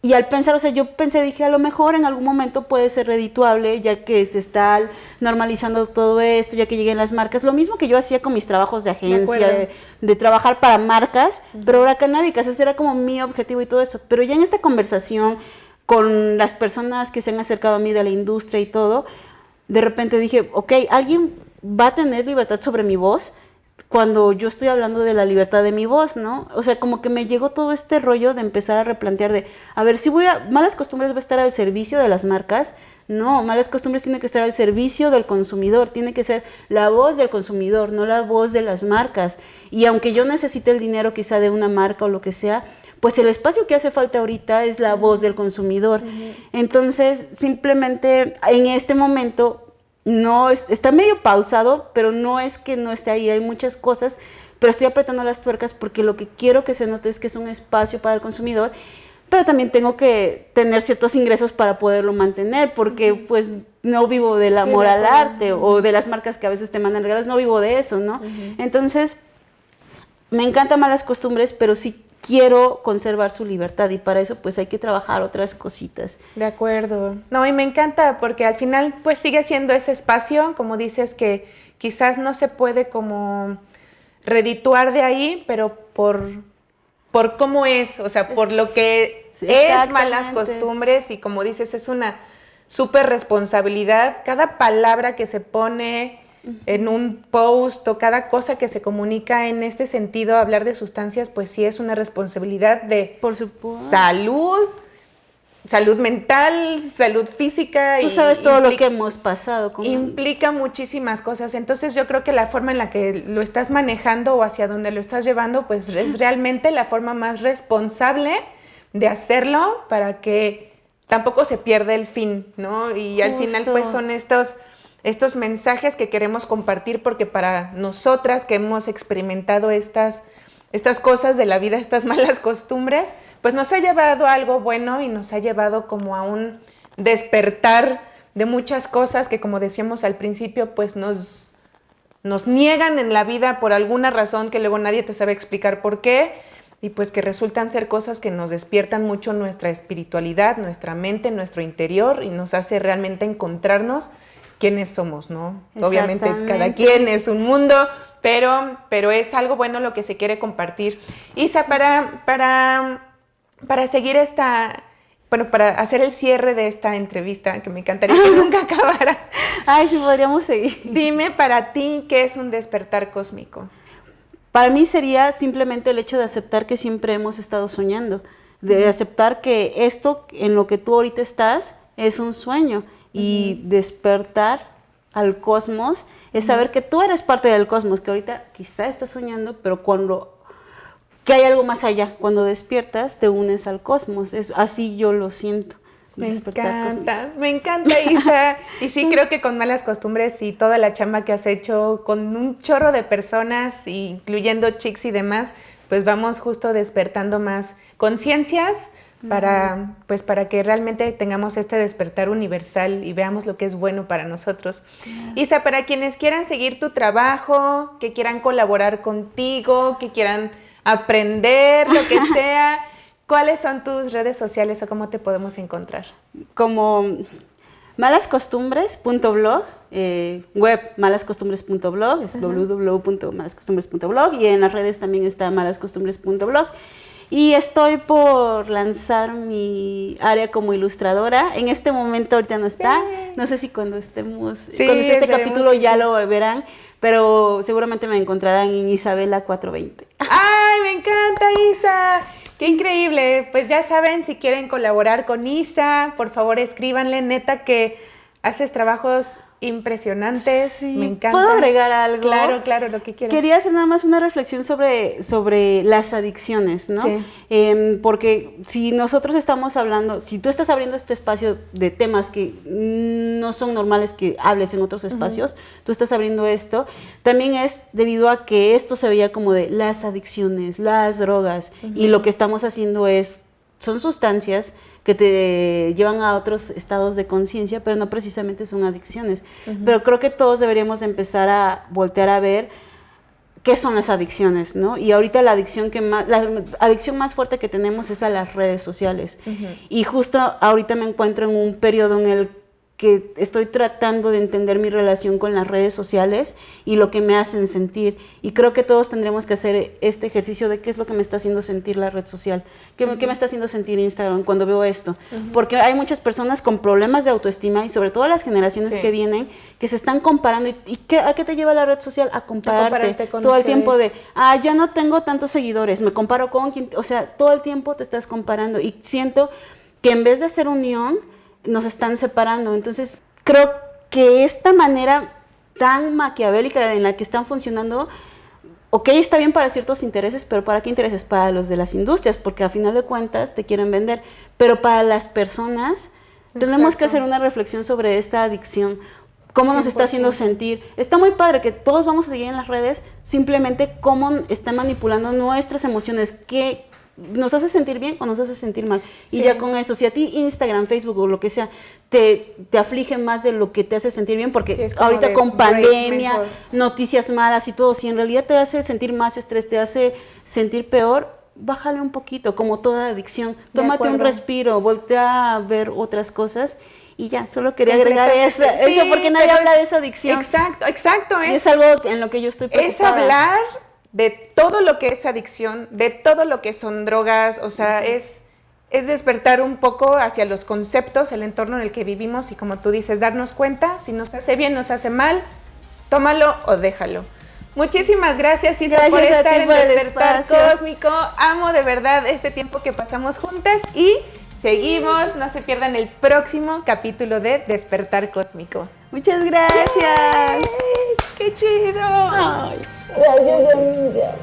Y al pensar, o sea, yo pensé, dije, a lo mejor en algún momento puede ser redituable, ya que se está normalizando todo esto, ya que lleguen las marcas. Lo mismo que yo hacía con mis trabajos de agencia, de, trabajar para marcas, pero ahora canábicas, ese era como mi objetivo y todo eso. Pero ya en esta conversación con las personas que se han acercado a mí de la industria y todo, de repente dije, ok, alguien va a tener libertad sobre mi voz, cuando yo estoy hablando de la libertad de mi voz, ¿no? O sea, como que me llegó todo este rollo de empezar a replantear de, a ver, si voy a, malas costumbres va a estar al servicio de las marcas, no, malas costumbres tiene que estar al servicio del consumidor, tiene que ser la voz del consumidor, no la voz de las marcas. Y aunque yo necesite el dinero quizá de una marca o lo que sea, pues el espacio que hace falta ahorita es la voz del consumidor. Entonces, simplemente en este momento no está medio pausado, pero no es que no esté ahí, hay muchas cosas, pero estoy apretando las tuercas porque lo que quiero que se note es que es un espacio para el consumidor, pero también tengo que tener ciertos ingresos para poderlo mantener, porque pues no vivo del amor al arte o de las marcas que a veces te mandan regalos, no vivo de eso, ¿no? Entonces, me encantan malas costumbres, pero sí quiero conservar su libertad y para eso pues hay que trabajar otras cositas. De acuerdo. No, y me encanta porque al final pues sigue siendo ese espacio, como dices, que quizás no se puede como redituar de ahí, pero por, por cómo es, o sea, por lo que es malas costumbres y como dices, es una súper responsabilidad. Cada palabra que se pone, en un post o cada cosa que se comunica en este sentido, hablar de sustancias, pues sí es una responsabilidad de Por salud, salud mental, salud física. Tú sabes todo lo que hemos pasado. Implica muchísimas cosas. Entonces yo creo que la forma en la que lo estás manejando o hacia donde lo estás llevando, pues es realmente la forma más responsable de hacerlo para que tampoco se pierda el fin, ¿no? Y al final pues son estos estos mensajes que queremos compartir porque para nosotras que hemos experimentado estas, estas cosas de la vida, estas malas costumbres, pues nos ha llevado a algo bueno y nos ha llevado como a un despertar de muchas cosas que como decíamos al principio, pues nos, nos niegan en la vida por alguna razón que luego nadie te sabe explicar por qué y pues que resultan ser cosas que nos despiertan mucho nuestra espiritualidad, nuestra mente, nuestro interior y nos hace realmente encontrarnos quiénes somos, ¿no? Obviamente cada quien es un mundo, pero, pero es algo bueno lo que se quiere compartir. Isa, para, para, para seguir esta, bueno, para hacer el cierre de esta entrevista, que me encantaría que nunca acabara. Ay, sí, podríamos seguir. Dime para ti, ¿qué es un despertar cósmico? Para mí sería simplemente el hecho de aceptar que siempre hemos estado soñando, de aceptar que esto en lo que tú ahorita estás es un sueño y despertar al cosmos es saber que tú eres parte del cosmos, que ahorita quizá estás soñando, pero cuando que hay algo más allá, cuando despiertas te unes al cosmos, es así yo lo siento. Me encanta, me encanta Isa. Y sí creo que con malas costumbres y toda la chamba que has hecho con un chorro de personas, incluyendo chicks y demás, pues vamos justo despertando más conciencias para, pues para que realmente tengamos este despertar universal y veamos lo que es bueno para nosotros. Isa, para quienes quieran seguir tu trabajo, que quieran colaborar contigo, que quieran aprender, lo que sea, ¿cuáles son tus redes sociales o cómo te podemos encontrar? Como malascostumbres.blog, eh, web malascostumbres.blog, es www.malascostumbres.blog y en las redes también está malascostumbres.blog. Y estoy por lanzar mi área como ilustradora. En este momento ahorita no está. No sé si cuando estemos, cuando esté este capítulo ya lo verán, pero seguramente me encontrarán en Isabela 420. ¡Ay, me encanta Isa! ¡Qué increíble! Pues ya saben, si quieren colaborar con Isa, por favor escríbanle, neta que haces trabajos impresionantes, me encanta. ¿Puedo agregar algo? Claro, claro, lo que quieras. Quería hacer nada más una reflexión sobre, sobre las adicciones, ¿no? Em, porque si nosotros estamos hablando, si tú estás abriendo este espacio de temas que no son normales que hables en otros espacios, tú estás abriendo esto, también es debido a que esto se veía como de las adicciones, las drogas, y lo que estamos haciendo es, son sustancias que te llevan a otros estados de conciencia, pero no precisamente son adicciones. Pero creo que todos deberíamos empezar a voltear a ver qué son las adicciones, ¿no? Y ahorita la adicción que más, la adicción más fuerte que tenemos es a las redes sociales. Y justo ahorita me encuentro en un periodo en el que estoy tratando de entender mi relación con las redes sociales y lo que me hacen sentir. Y creo que todos tendremos que hacer este ejercicio de qué es lo que me está haciendo sentir la red social, qué, me está haciendo sentir Instagram cuando veo esto. Porque hay muchas personas con problemas de autoestima y sobre todo las generaciones que vienen que se están comparando. ¿Y, qué, a qué te lleva la red social? A compararte, todo el tiempo de, ah, ya no tengo tantos seguidores, me comparo con quien, o sea, todo el tiempo te estás comparando y siento que en vez de ser unión, nos están separando. Entonces, creo que esta manera tan maquiavélica en la que están funcionando, ok, está bien para ciertos intereses, pero ¿para qué intereses? Para los de las industrias, porque a final de cuentas te quieren vender, pero para las personas tenemos que hacer una reflexión sobre esta adicción. ¿Cómo nos está haciendo sentir? Está muy padre que todos vamos a seguir en las redes, simplemente cómo está manipulando nuestras emociones, qué, nos hace sentir bien o nos hace sentir mal. Y ya con eso, si a ti Instagram, Facebook o lo que sea, te, te aflige más de lo que te hace sentir bien, porque ahorita con pandemia, noticias malas y todo, si en realidad te hace sentir más estrés, te hace sentir peor, bájale un poquito, como toda adicción. Tómate un respiro, voltea a ver otras cosas y ya, solo quería agregar eso, eso porque nadie habla de esa adicción. Exacto, exacto. Es, es algo en lo que yo estoy preocupada. Es hablar de todo lo que es adicción, de todo lo que son drogas, o sea, es, es despertar un poco hacia los conceptos, el entorno en el que vivimos y como tú dices, darnos cuenta si nos hace bien, nos hace mal, tómalo o déjalo. Muchísimas gracias, Isa, por estar en Despertar Cósmico. Amo de verdad este tiempo que pasamos juntas y seguimos. No se pierdan el próximo capítulo de Despertar Cósmico. Muchas gracias. ¡Qué chido! Gracias, amiga.